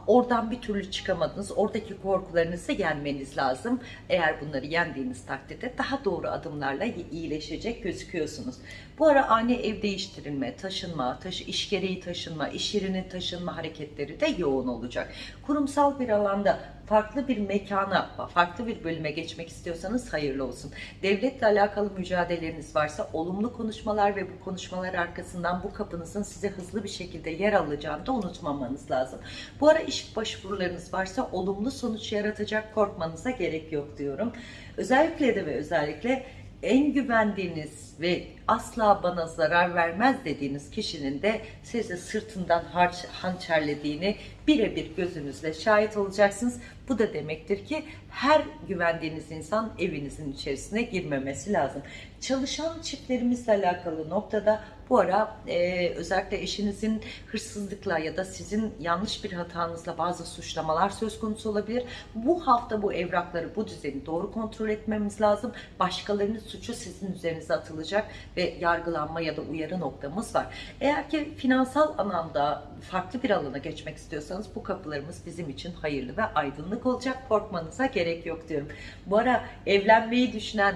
oradan bir türlü çıkamadınız. Oradaki korkularınızı yenmeniz lazım. Eğer bunları yendiğiniz takdirde daha doğru adımlarla iyileşecek gözüküyorsunuz. Bu ara ani ev değiştirilme, taşınma, taşı, iş gereği taşınma, iş yerinin taşınma hareketleri de yoğun olacak. Kurumsal bir alanda farklı bir mekana, farklı bir bölüme geçmek istiyorsanız hayırlı olsun. Devletle alakalı mücadeleleriniz varsa olumlu konuşmalar ve bu konuşmalar arkasından bu kapınızın size hızlı bir şekilde yer alacağını da unutmamanız lazım. Bu ara iş başvurularınız varsa olumlu sonuç yaratacak korkmanıza gerek yok diyorum. Özellikle de ve özellikle en güvendiğiniz ve asla bana zarar vermez dediğiniz kişinin de sizi sırtından harç, hançerlediğini birebir gözünüzle şahit olacaksınız. Bu da demektir ki her güvendiğiniz insan evinizin içerisine girmemesi lazım. Çalışan çiftlerimizle alakalı noktada bu ara e, özellikle eşinizin hırsızlıkla ya da sizin yanlış bir hatanızla bazı suçlamalar söz konusu olabilir. Bu hafta bu evrakları, bu düzeni doğru kontrol etmemiz lazım. Başkalarının suçu sizin üzerinize atılacak ve yargılanma ya da uyarı noktamız var. Eğer ki finansal anlamda farklı bir alana geçmek istiyorsanız bu kapılarımız bizim için hayırlı ve aydınlık olacak. Korkmanıza gerek yok diyorum. Bu ara evlenmeyi düşünen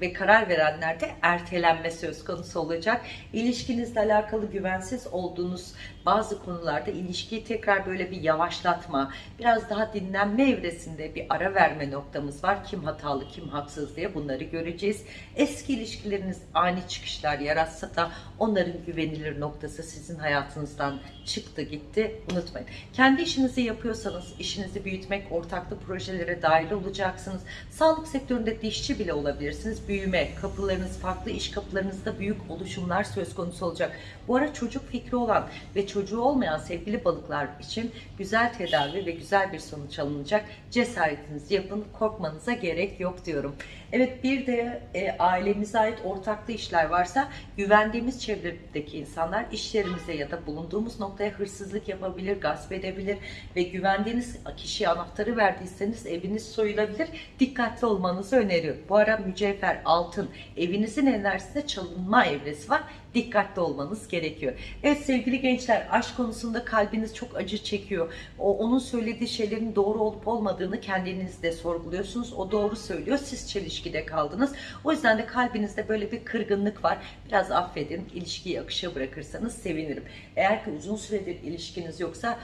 ve karar verenlerde ertelenme söz konusu olacak. İlişkinizle alakalı güvensiz olduğunuz bazı konularda ilişkiyi tekrar böyle bir yavaşlatma, biraz daha dinlenme evresinde bir ara verme noktamız var. Kim hatalı, kim haksız diye bunları göreceğiz. Eski ilişkileriniz ani çıkışlar yaratsa da onların güvenilir noktası sizin hayatınızdan çıktı gitti. Unutmayın. Kendi işinizi yapıyorsanız işinizi büyütmek, ortaklı projelere dahil olacaksınız. Sağlık sektöründe dişçi bile olabilirsiniz. Büyüme, kapılarınız, farklı iş kapılarınızda büyük oluşumlar söz konusu olacak. Bu ara çocuk fikri olan ve çocuğu olmayan sevgili balıklar için güzel tedavi ve güzel bir sonuç alınacak. Cesaretinizi yapın, korkmanıza gerek yok diyorum. Evet bir de e, ailemize ait ortaklı işler varsa güvendiğimiz çevredeki insanlar iş yerimize ya da bulunduğumuz noktaya hırsızlık yapabilir, gasp edebilir ve güvendiğiniz kişiye anahtarı verdiyseniz eviniz soyulabilir. Dikkatli olmanızı öneriyorum. Bu ara mücevher, altın, evinizin enerjisinde çalınma evresi var dikkatli olmanız gerekiyor. Evet sevgili gençler aşk konusunda kalbiniz çok acı çekiyor. O onun söylediği şeylerin doğru olup olmadığını kendiniz de sorguluyorsunuz. O doğru söylüyor. Siz çelişkide kaldınız. O yüzden de kalbinizde böyle bir kırgınlık var. Biraz affedin. ilişkiyi akışa bırakırsanız sevinirim. Eğer ki uzun süredir ilişkiniz yoksa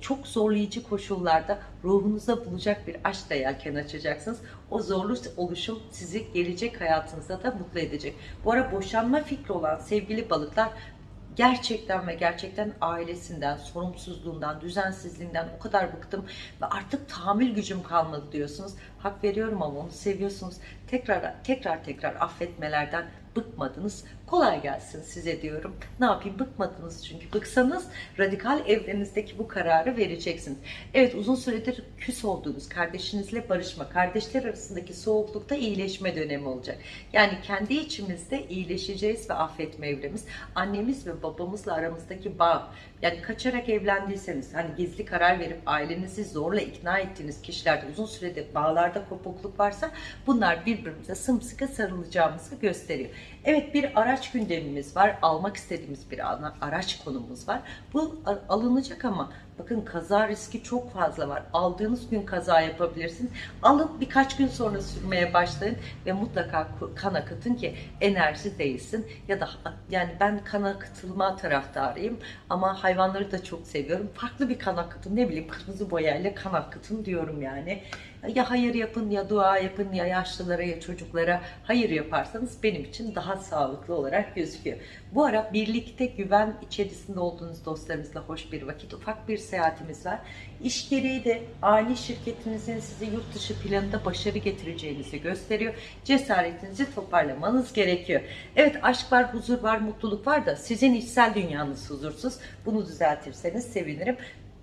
çok zorlayıcı koşullarda ruhunuza bulacak bir aşkla yelken açacaksınız. O zorlu oluşum sizi gelecek hayatınızda da mutlu edecek. Bu ara boşanma fikri olan sevgili balıklar gerçekten ve gerçekten ailesinden, sorumsuzluğundan, düzensizliğinden o kadar bıktım ve artık tahammül gücüm kalmadı diyorsunuz. Hak veriyorum ama onu seviyorsunuz. Tekrar tekrar tekrar affetmelerden bıkmadınız. Kolay gelsin size diyorum. Ne yapayım bıkmadınız çünkü. Bıksanız radikal evrenizdeki bu kararı vereceksiniz. Evet uzun süredir küs olduğunuz kardeşinizle barışma, kardeşler arasındaki soğuklukta iyileşme dönemi olacak. Yani kendi içimizde iyileşeceğiz ve affetme evremiz. Annemiz ve babamızla aramızdaki bağ. Yani kaçarak evlendiyseniz, hani gizli karar verip ailenizi zorla ikna ettiğiniz kişilerde uzun süredir bağlarda kopukluk varsa bunlar birbirimize sımsıkı sarılacağımızı gösteriyor. Evet bir araç gündemimiz var. Almak istediğimiz bir araç konumuz var. Bu alınacak ama bakın kaza riski çok fazla var. Aldığınız gün kaza yapabilirsiniz. Alın birkaç gün sonra sürmeye başlayın ve mutlaka kan akıtın ki enerji değilsin. Ya da yani ben kan akıtılma taraftarıyım ama hayvanları da çok seviyorum. Farklı bir kan akıtın ne bileyim kırmızı boyayla kan akıtın diyorum yani. Ya hayır yapın ya dua yapın ya yaşlılara ya çocuklara hayır yaparsanız benim için daha sağlıklı olarak gözüküyor. Bu ara birlikte güven içerisinde olduğunuz dostlarınızla hoş bir vakit, ufak bir seyahatimiz var. İş gereği de aile şirketinizin size yurt dışı planında başarı getireceğinizi gösteriyor. Cesaretinizi toparlamanız gerekiyor. Evet aşk var, huzur var, mutluluk var da sizin içsel dünyanız huzursuz. Bunu düzeltirseniz sevinirim.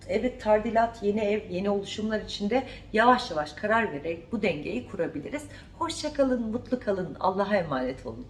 Evet tardilat, yeni ev, yeni oluşumlar içinde yavaş yavaş karar vererek bu dengeyi kurabiliriz. Hoşça kalın, mutlu kalın. Allah'a emanet olun.